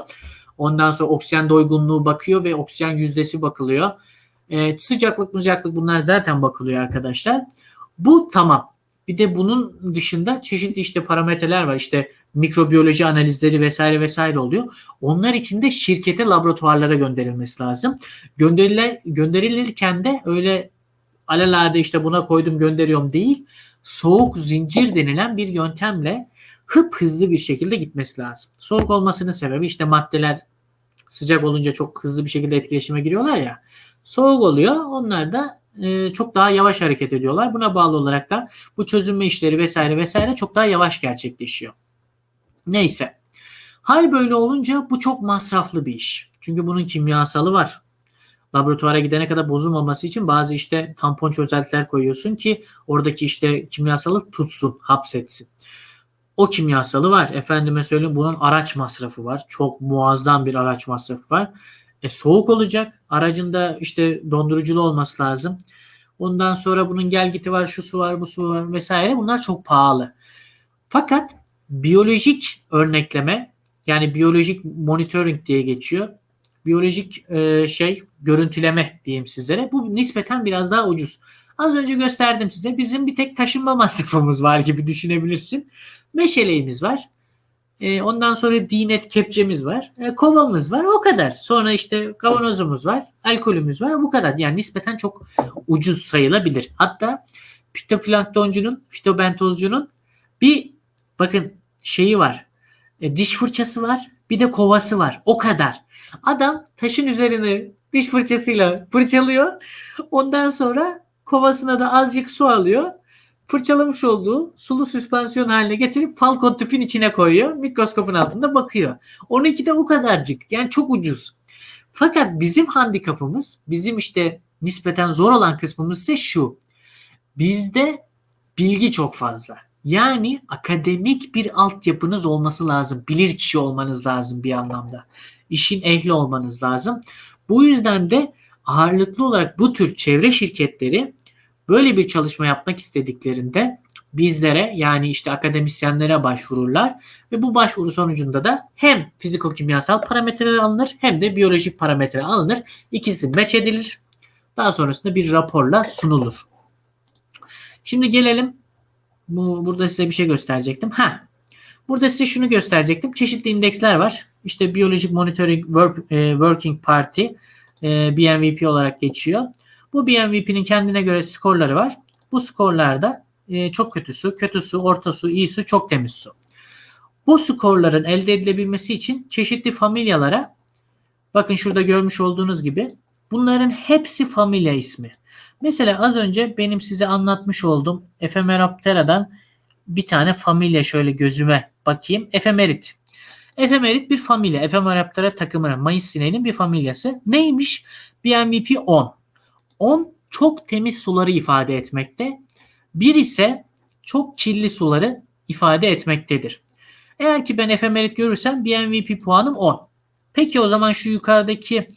Ondan sonra oksijen doygunluğu bakıyor ve oksijen yüzdesi bakılıyor. Ee, sıcaklık, sıcaklık bunlar zaten bakılıyor arkadaşlar. Bu tamam. Bir de bunun dışında çeşitli işte parametreler var. İşte mikrobiyoloji analizleri vesaire vesaire oluyor. Onlar için de şirkete laboratuvarlara gönderilmesi lazım. Gönderiler, gönderilirken de öyle alelade işte buna koydum gönderiyorum değil. Soğuk zincir denilen bir yöntemle hıp hızlı bir şekilde gitmesi lazım. Soğuk olmasının sebebi işte maddeler sıcak olunca çok hızlı bir şekilde etkileşime giriyorlar ya. Soğuk oluyor. Onlar da e, çok daha yavaş hareket ediyorlar. Buna bağlı olarak da bu çözünme işleri vesaire vesaire çok daha yavaş gerçekleşiyor. Neyse. Hal böyle olunca bu çok masraflı bir iş. Çünkü bunun kimyasalı var. Laboratuvara gidene kadar bozulmaması için bazı işte tampon çözeltiler koyuyorsun ki oradaki işte kimyasalı tutsun, hapsetsin. O kimyasalı var. Efendime söyleyeyim bunun araç masrafı var. Çok muazzam bir araç masrafı var. E, soğuk olacak. Aracında işte donduruculu olması lazım. Ondan sonra bunun gel giti var, şu su var, bu su var vesaire. Bunlar çok pahalı. Fakat biyolojik örnekleme yani biyolojik monitoring diye geçiyor. Biyolojik e, şey görüntüleme diyeyim sizlere. Bu nispeten biraz daha ucuz. Az önce gösterdim size. Bizim bir tek taşınma masrafımız var gibi düşünebilirsin. Meşeleğimiz var. E, ondan sonra dinet kepçemiz var. E, kovamız var. O kadar. Sonra işte kavanozumuz var. Alkolümüz var. Bu kadar. Yani nispeten çok ucuz sayılabilir. Hatta fitoplanktoncunun, fitobentozcunun bir bakın şeyi var. E, diş fırçası var. Bir de kovası var. O kadar. Adam taşın üzerine diş fırçasıyla fırçalıyor. Ondan sonra kovasına da azıcık su alıyor fırçalamış olduğu sulu süspansiyon haline getirip falcon tüpün içine koyuyor. Mikroskopun altında bakıyor. Onunki de o kadarcık. Yani çok ucuz. Fakat bizim handikapımız, bizim işte nispeten zor olan kısmımız ise şu. Bizde bilgi çok fazla. Yani akademik bir altyapınız olması lazım. Bilir kişi olmanız lazım bir anlamda. İşin ehli olmanız lazım. Bu yüzden de ağırlıklı olarak bu tür çevre şirketleri Böyle bir çalışma yapmak istediklerinde bizlere yani işte akademisyenlere başvururlar ve bu başvuru sonucunda da hem fiziko-kimyasal parametreler alınır hem de biyolojik parametre alınır. İkisi meç edilir. Daha sonrasında bir raporla sunulur. Şimdi gelelim bu burada size bir şey gösterecektim. Ha. Burada size şunu gösterecektim. Çeşitli indeksler var. İşte Biyolojik Monitoring e, Working Party e, BMVP olarak geçiyor. Bu BMVP'nin kendine göre skorları var. Bu skorlarda e, çok kötü su, kötü su, orta su, iyi su, çok temiz su. Bu skorların elde edilebilmesi için çeşitli familyalara bakın şurada görmüş olduğunuz gibi bunların hepsi familya ismi. Mesela az önce benim size anlatmış olduğum Ephemeroptera'dan bir tane familya şöyle gözüme bakayım. Efemerit. Efemerit bir familya. Ephemeroptera takımının Mayıs sineğinin bir familyası. Neymiş? BMVP 10. 10 çok temiz suları ifade etmekte. 1 ise çok kirli suları ifade etmektedir. Eğer ki ben efemerit görürsem bir MVP puanım 10. Peki o zaman şu yukarıdaki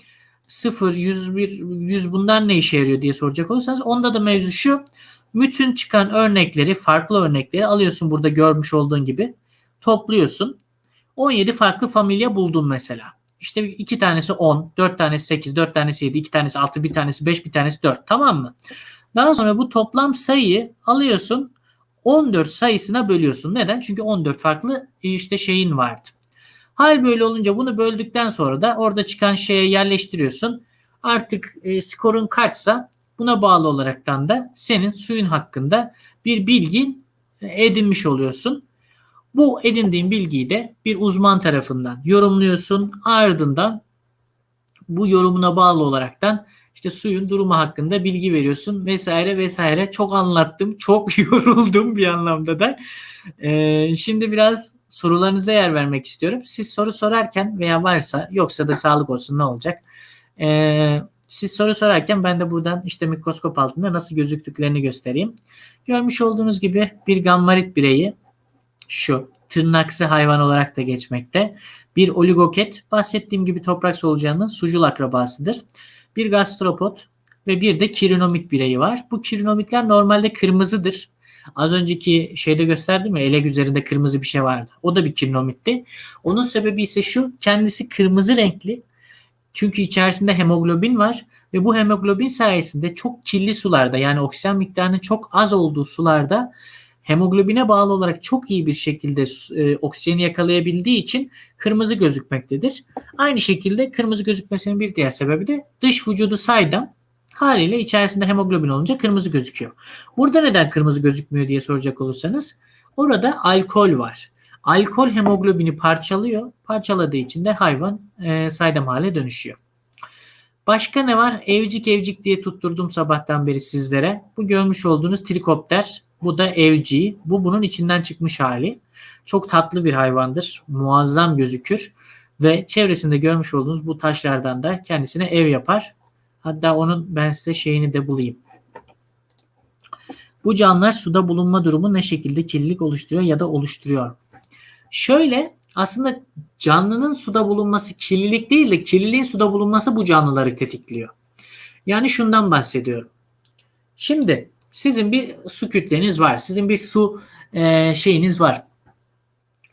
0, 101, 100 bunlar ne işe yarıyor diye soracak olursanız onda da mevzu şu. Bütün çıkan örnekleri, farklı örnekleri alıyorsun burada görmüş olduğun gibi. Topluyorsun. 17 farklı familya buldun mesela. İşte iki tanesi 10, 4 tanesi 8, 4 tanesi 7, 2 tanesi 6, bir tanesi 5, bir tanesi 4. Tamam mı? Daha sonra bu toplam sayıyı alıyorsun 14 sayısına bölüyorsun. Neden? Çünkü 14 farklı işte şeyin vardı. Hal böyle olunca bunu böldükten sonra da orada çıkan şeye yerleştiriyorsun. Artık e, skorun kaçsa buna bağlı olaraktan da senin suyun hakkında bir bilgin edinmiş oluyorsun. Bu edindiğin bilgiyi de bir uzman tarafından yorumluyorsun. Ardından bu yorumuna bağlı olaraktan işte suyun durumu hakkında bilgi veriyorsun vesaire vesaire. Çok anlattım. Çok yoruldum bir anlamda da. Ee, şimdi biraz sorularınıza yer vermek istiyorum. Siz soru sorarken veya varsa yoksa da sağlık olsun ne olacak? Ee, siz soru sorarken ben de buradan işte mikroskop altında nasıl gözüktüklerini göstereyim. Görmüş olduğunuz gibi bir gammarit bireyi şu tırnaksı hayvan olarak da geçmekte. Bir oligoket bahsettiğim gibi toprak solucanının sucul akrabasıdır. Bir gastropod ve bir de kirinomit bireyi var. Bu kirinomitler normalde kırmızıdır. Az önceki şeyde gösterdim ya elek üzerinde kırmızı bir şey vardı. O da bir kirinomitti. Onun sebebi ise şu kendisi kırmızı renkli. Çünkü içerisinde hemoglobin var ve bu hemoglobin sayesinde çok kirli sularda yani oksijen miktarının çok az olduğu sularda hemoglobine bağlı olarak çok iyi bir şekilde e, oksijeni yakalayabildiği için kırmızı gözükmektedir. Aynı şekilde kırmızı gözükmesinin bir diğer sebebi de dış vücudu saydam haliyle içerisinde hemoglobin olunca kırmızı gözüküyor. Burada neden kırmızı gözükmüyor diye soracak olursanız orada alkol var. Alkol hemoglobini parçalıyor. Parçaladığı için de hayvan e, saydam hale dönüşüyor. Başka ne var? Evcik evcik diye tutturdum sabahtan beri sizlere. Bu görmüş olduğunuz trikopter. Bu da evci. Bu bunun içinden çıkmış hali. Çok tatlı bir hayvandır. Muazzam gözükür. Ve çevresinde görmüş olduğunuz bu taşlardan da kendisine ev yapar. Hatta onun ben size şeyini de bulayım. Bu canlılar suda bulunma durumu ne şekilde kirlilik oluşturuyor ya da oluşturuyor? Şöyle aslında canlının suda bulunması kirlilik değil de kirliliğin suda bulunması bu canlıları tetikliyor. Yani şundan bahsediyorum. Şimdi sizin bir su kütleniz var. Sizin bir su e, şeyiniz var.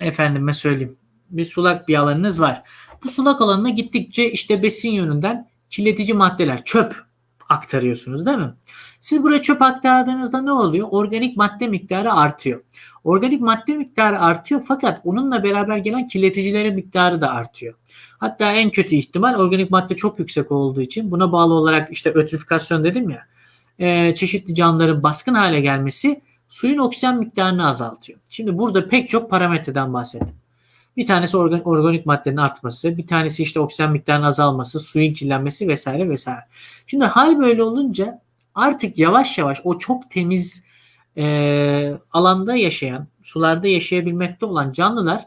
Efendime söyleyeyim. Bir sulak bir alanınız var. Bu sulak alanına gittikçe işte besin yönünden kirletici maddeler, çöp aktarıyorsunuz değil mi? Siz buraya çöp aktardığınızda ne oluyor? Organik madde miktarı artıyor. Organik madde miktarı artıyor fakat onunla beraber gelen kirleticilerin miktarı da artıyor. Hatta en kötü ihtimal organik madde çok yüksek olduğu için buna bağlı olarak işte ötrifikasyon dedim ya e, çeşitli canlıların baskın hale gelmesi suyun oksijen miktarını azaltıyor. Şimdi burada pek çok parametreden bahsettim. Bir tanesi organ, organik maddenin artması, bir tanesi işte oksijen miktarının azalması, suyun kirlenmesi vesaire vesaire. Şimdi hal böyle olunca artık yavaş yavaş o çok temiz e, alanda yaşayan, sularda yaşayabilmekte olan canlılar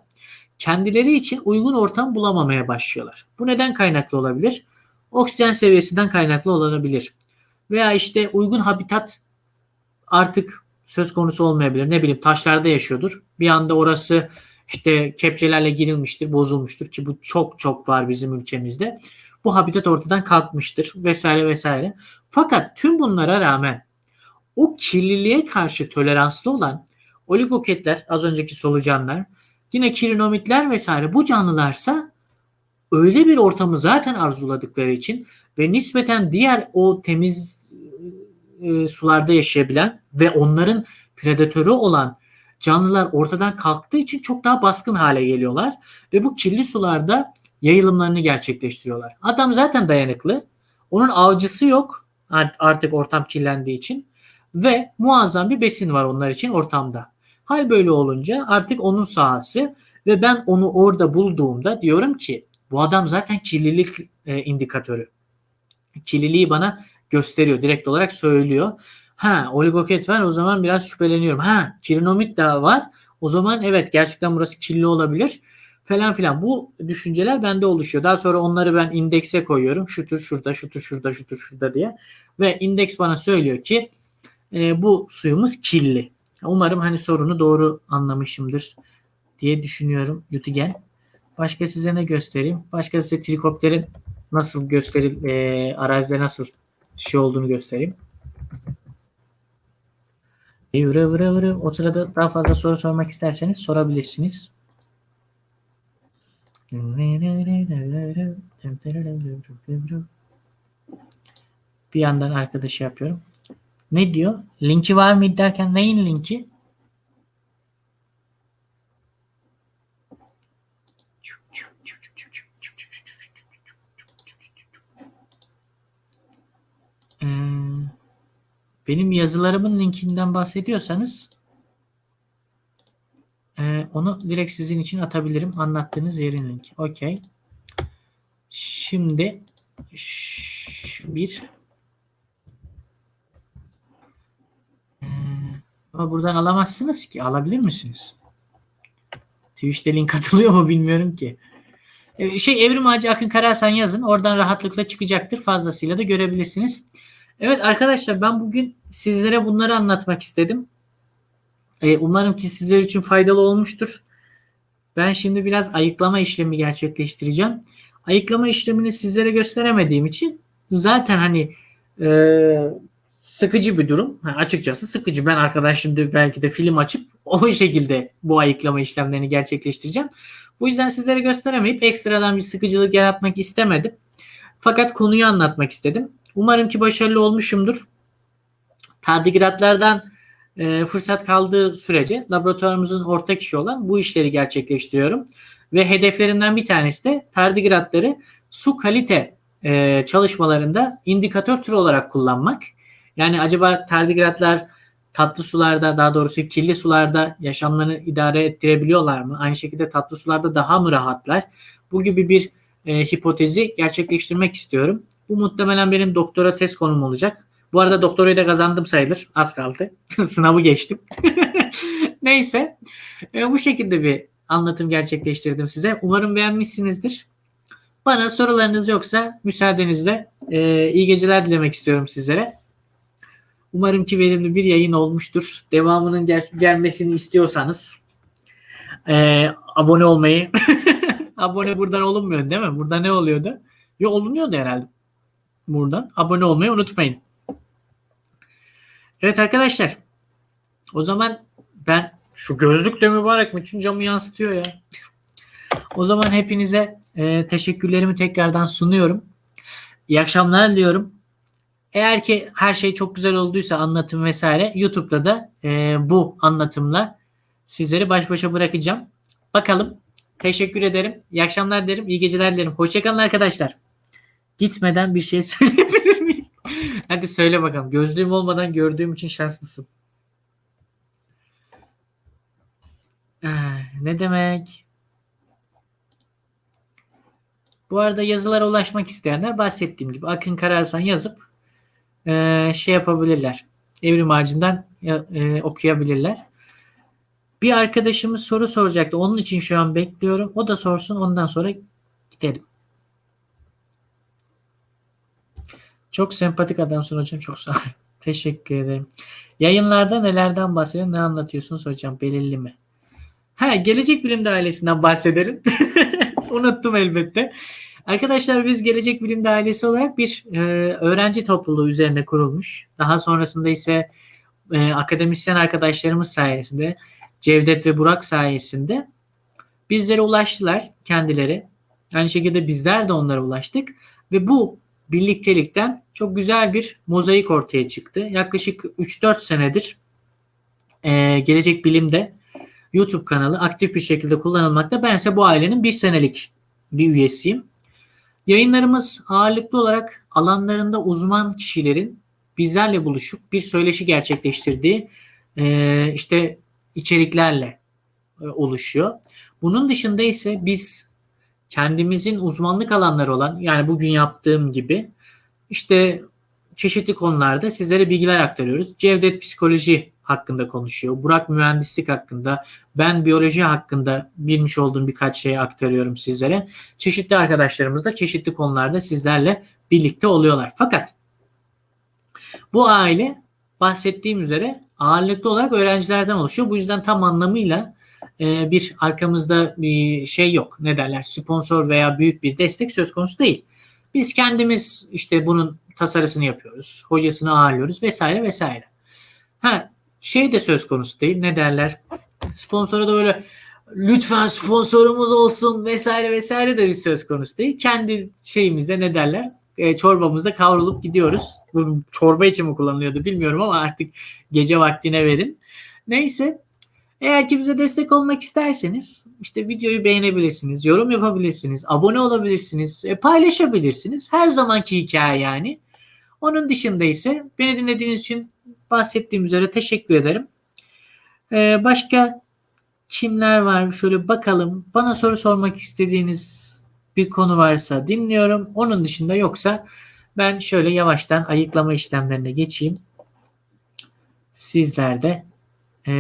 kendileri için uygun ortam bulamamaya başlıyorlar. Bu neden kaynaklı olabilir? Oksijen seviyesinden kaynaklı olabilir. Veya işte uygun habitat artık söz konusu olmayabilir. Ne bileyim taşlarda yaşıyordur. Bir anda orası işte kepçelerle girilmiştir, bozulmuştur ki bu çok çok var bizim ülkemizde. Bu habitat ortadan kalkmıştır vesaire vesaire. Fakat tüm bunlara rağmen o kirliliğe karşı toleranslı olan oligoketler, az önceki solucanlar, yine kirinomitler vesaire bu canlılarsa öyle bir ortamı zaten arzuladıkları için ve nispeten diğer o temiz e, sularda yaşayabilen ve onların predatörü olan canlılar ortadan kalktığı için çok daha baskın hale geliyorlar ve bu kirli sularda yayılımlarını gerçekleştiriyorlar. Adam zaten dayanıklı. Onun avcısı yok artık ortam kirlendiği için ve muazzam bir besin var onlar için ortamda. Hal böyle olunca artık onun sahası ve ben onu orada bulduğumda diyorum ki bu adam zaten kirlilik e, indikatörü. Kirliliği bana gösteriyor. Direkt olarak söylüyor. Ha oligoket var o zaman biraz şüpheleniyorum. Ha kirinomit daha var. O zaman evet gerçekten burası kirli olabilir falan filan. Bu düşünceler bende oluşuyor. Daha sonra onları ben indekse koyuyorum. Şu tür şurada, şu tür şurada, şu tür şurada diye. Ve indeks bana söylüyor ki e, bu suyumuz kirli. Umarım hani sorunu doğru anlamışımdır diye düşünüyorum Yutigen. Başka size ne göstereyim? Başka size trikopterin nasıl gösteril, e, arazide nasıl şey olduğunu göstereyim. Vırı vırı vırı. O sırada daha fazla soru sormak isterseniz sorabilirsiniz. Bir yandan arkadaşı yapıyorum. Ne diyor? Linki var mı derken neyin linki? Ee, benim yazılarımın linkinden bahsediyorsanız e, onu direkt sizin için atabilirim. Anlattığınız yerin linki. Okey. Şimdi bir ee, ama buradan alamazsınız ki. Alabilir misiniz? Twitch'te link atılıyor mu bilmiyorum ki. Ee, şey Evrim Ağacı Akın Karasan yazın. Oradan rahatlıkla çıkacaktır. Fazlasıyla da görebilirsiniz. Evet arkadaşlar ben bugün sizlere bunları anlatmak istedim. Ee, umarım ki sizler için faydalı olmuştur. Ben şimdi biraz ayıklama işlemi gerçekleştireceğim. Ayıklama işlemini sizlere gösteremediğim için zaten hani Ee, sıkıcı bir durum. Ha, açıkçası sıkıcı. Ben arkadaşımda belki de film açıp o şekilde bu ayıklama işlemlerini gerçekleştireceğim. Bu yüzden sizlere gösteremeyip ekstradan bir sıkıcılık yaratmak istemedim. Fakat konuyu anlatmak istedim. Umarım ki başarılı olmuşumdur. Tardigratlardan e, fırsat kaldığı sürece laboratuvarımızın ortak işi olan bu işleri gerçekleştiriyorum. Ve hedeflerinden bir tanesi de tardigratları su kalite e, çalışmalarında indikatör türü olarak kullanmak. Yani acaba tardigratlar tatlı sularda daha doğrusu kirli sularda yaşamlarını idare ettirebiliyorlar mı? Aynı şekilde tatlı sularda daha mı rahatlar? Bu gibi bir e, hipotezi gerçekleştirmek istiyorum. Bu muhtemelen benim doktora test konum olacak. Bu arada doktorayı da kazandım sayılır. Az kaldı. Sınavı geçtim. Neyse. E, bu şekilde bir anlatım gerçekleştirdim size. Umarım beğenmişsinizdir. Bana sorularınız yoksa müsaadenizle e, iyi geceler dilemek istiyorum sizlere. Umarım ki verimli bir yayın olmuştur. Devamının gel- gelmesini istiyorsanız e, abone olmayı abone buradan olunmuyor değil mi? Burada ne oluyordu? Yo olunuyordu herhalde. Buradan abone olmayı unutmayın. Evet arkadaşlar. O zaman ben şu gözlük de mübarek bütün camı yansıtıyor ya. O zaman hepinize e, teşekkürlerimi tekrardan sunuyorum. İyi akşamlar diliyorum. Eğer ki her şey çok güzel olduysa anlatım vesaire YouTube'da da e, bu anlatımla sizleri baş başa bırakacağım. Bakalım. Teşekkür ederim. İyi akşamlar derim. İyi geceler dilerim. Hoşçakalın arkadaşlar. Gitmeden bir şey söyleyebilir miyim? Hadi söyle bakalım. Gözlüğüm olmadan gördüğüm için şanslısın. Ah, ne demek? Bu arada yazılara ulaşmak isteyenler bahsettiğim gibi Akın Karahasan yazıp e, şey yapabilirler. Evrim ağacından e, okuyabilirler. Bir arkadaşımız soru soracaktı. Onun için şu an bekliyorum. O da sorsun. Ondan sonra gidelim. Çok sempatik adamsın hocam. Çok sağ. Teşekkür ederim. Yayınlarda nelerden bahsediyorsun? Ne anlatıyorsunuz hocam? Belirli mi? Ha, gelecek bilimde ailesinden bahsederim. Unuttum elbette. Arkadaşlar biz Gelecek Bilimde ailesi olarak bir e, öğrenci topluluğu üzerine kurulmuş. Daha sonrasında ise e, akademisyen arkadaşlarımız sayesinde Cevdet ve Burak sayesinde bizlere ulaştılar kendileri. Aynı şekilde bizler de onlara ulaştık ve bu birliktelikten çok güzel bir mozaik ortaya çıktı. Yaklaşık 3-4 senedir e, Gelecek Bilim'de YouTube kanalı aktif bir şekilde kullanılmakta. Ben ise bu ailenin bir senelik bir üyesiyim. Yayınlarımız ağırlıklı olarak alanlarında uzman kişilerin bizlerle buluşup bir söyleşi gerçekleştirdiği e, işte içeriklerle e, oluşuyor. Bunun dışında ise biz kendimizin uzmanlık alanları olan yani bugün yaptığım gibi işte çeşitli konularda sizlere bilgiler aktarıyoruz. Cevdet psikoloji hakkında konuşuyor. Burak mühendislik hakkında, ben biyoloji hakkında bilmiş olduğum birkaç şeyi aktarıyorum sizlere. Çeşitli arkadaşlarımız da çeşitli konularda sizlerle birlikte oluyorlar. Fakat bu aile bahsettiğim üzere ağırlıklı olarak öğrencilerden oluşuyor. Bu yüzden tam anlamıyla e, bir arkamızda bir şey yok. Ne derler? Sponsor veya büyük bir destek söz konusu değil. Biz kendimiz işte bunun tasarısını yapıyoruz. Hocasını ağırlıyoruz vesaire vesaire. Ha şey de söz konusu değil. Ne derler? Sponsora da böyle lütfen sponsorumuz olsun vesaire vesaire de bir söz konusu değil. Kendi şeyimizde ne derler? E, çorbamızda kavrulup gidiyoruz. Bu çorba için mi kullanılıyordu bilmiyorum ama artık gece vaktine verin. Neyse. Eğer ki bize destek olmak isterseniz işte videoyu beğenebilirsiniz, yorum yapabilirsiniz, abone olabilirsiniz, e, paylaşabilirsiniz. Her zamanki hikaye yani. Onun dışında ise beni dinlediğiniz için bahsettiğim üzere teşekkür ederim. Ee, başka kimler var? Şöyle bakalım. Bana soru sormak istediğiniz bir konu varsa dinliyorum. Onun dışında yoksa ben şöyle yavaştan ayıklama işlemlerine geçeyim. Sizler de e,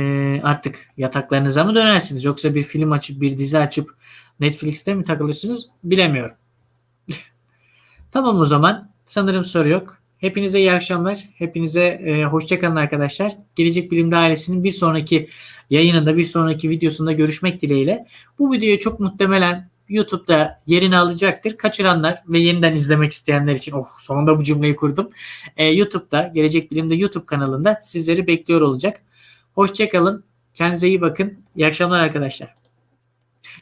artık yataklarınıza mı dönersiniz? Yoksa bir film açıp bir dizi açıp Netflix'te mi takılırsınız? Bilemiyorum. tamam o zaman. Sanırım soru yok. Hepinize iyi akşamlar. Hepinize e, hoşçakalın arkadaşlar. Gelecek Bilimde ailesinin bir sonraki yayınında, bir sonraki videosunda görüşmek dileğiyle. Bu videoyu çok muhtemelen YouTube'da yerini alacaktır. Kaçıranlar ve yeniden izlemek isteyenler için oh sonunda bu cümleyi kurdum. Ee, YouTube'da Gelecek Bilim'de YouTube kanalında sizleri bekliyor olacak. Hoşçakalın. Kendinize iyi bakın. İyi akşamlar arkadaşlar.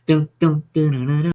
Dım dım dırırırı.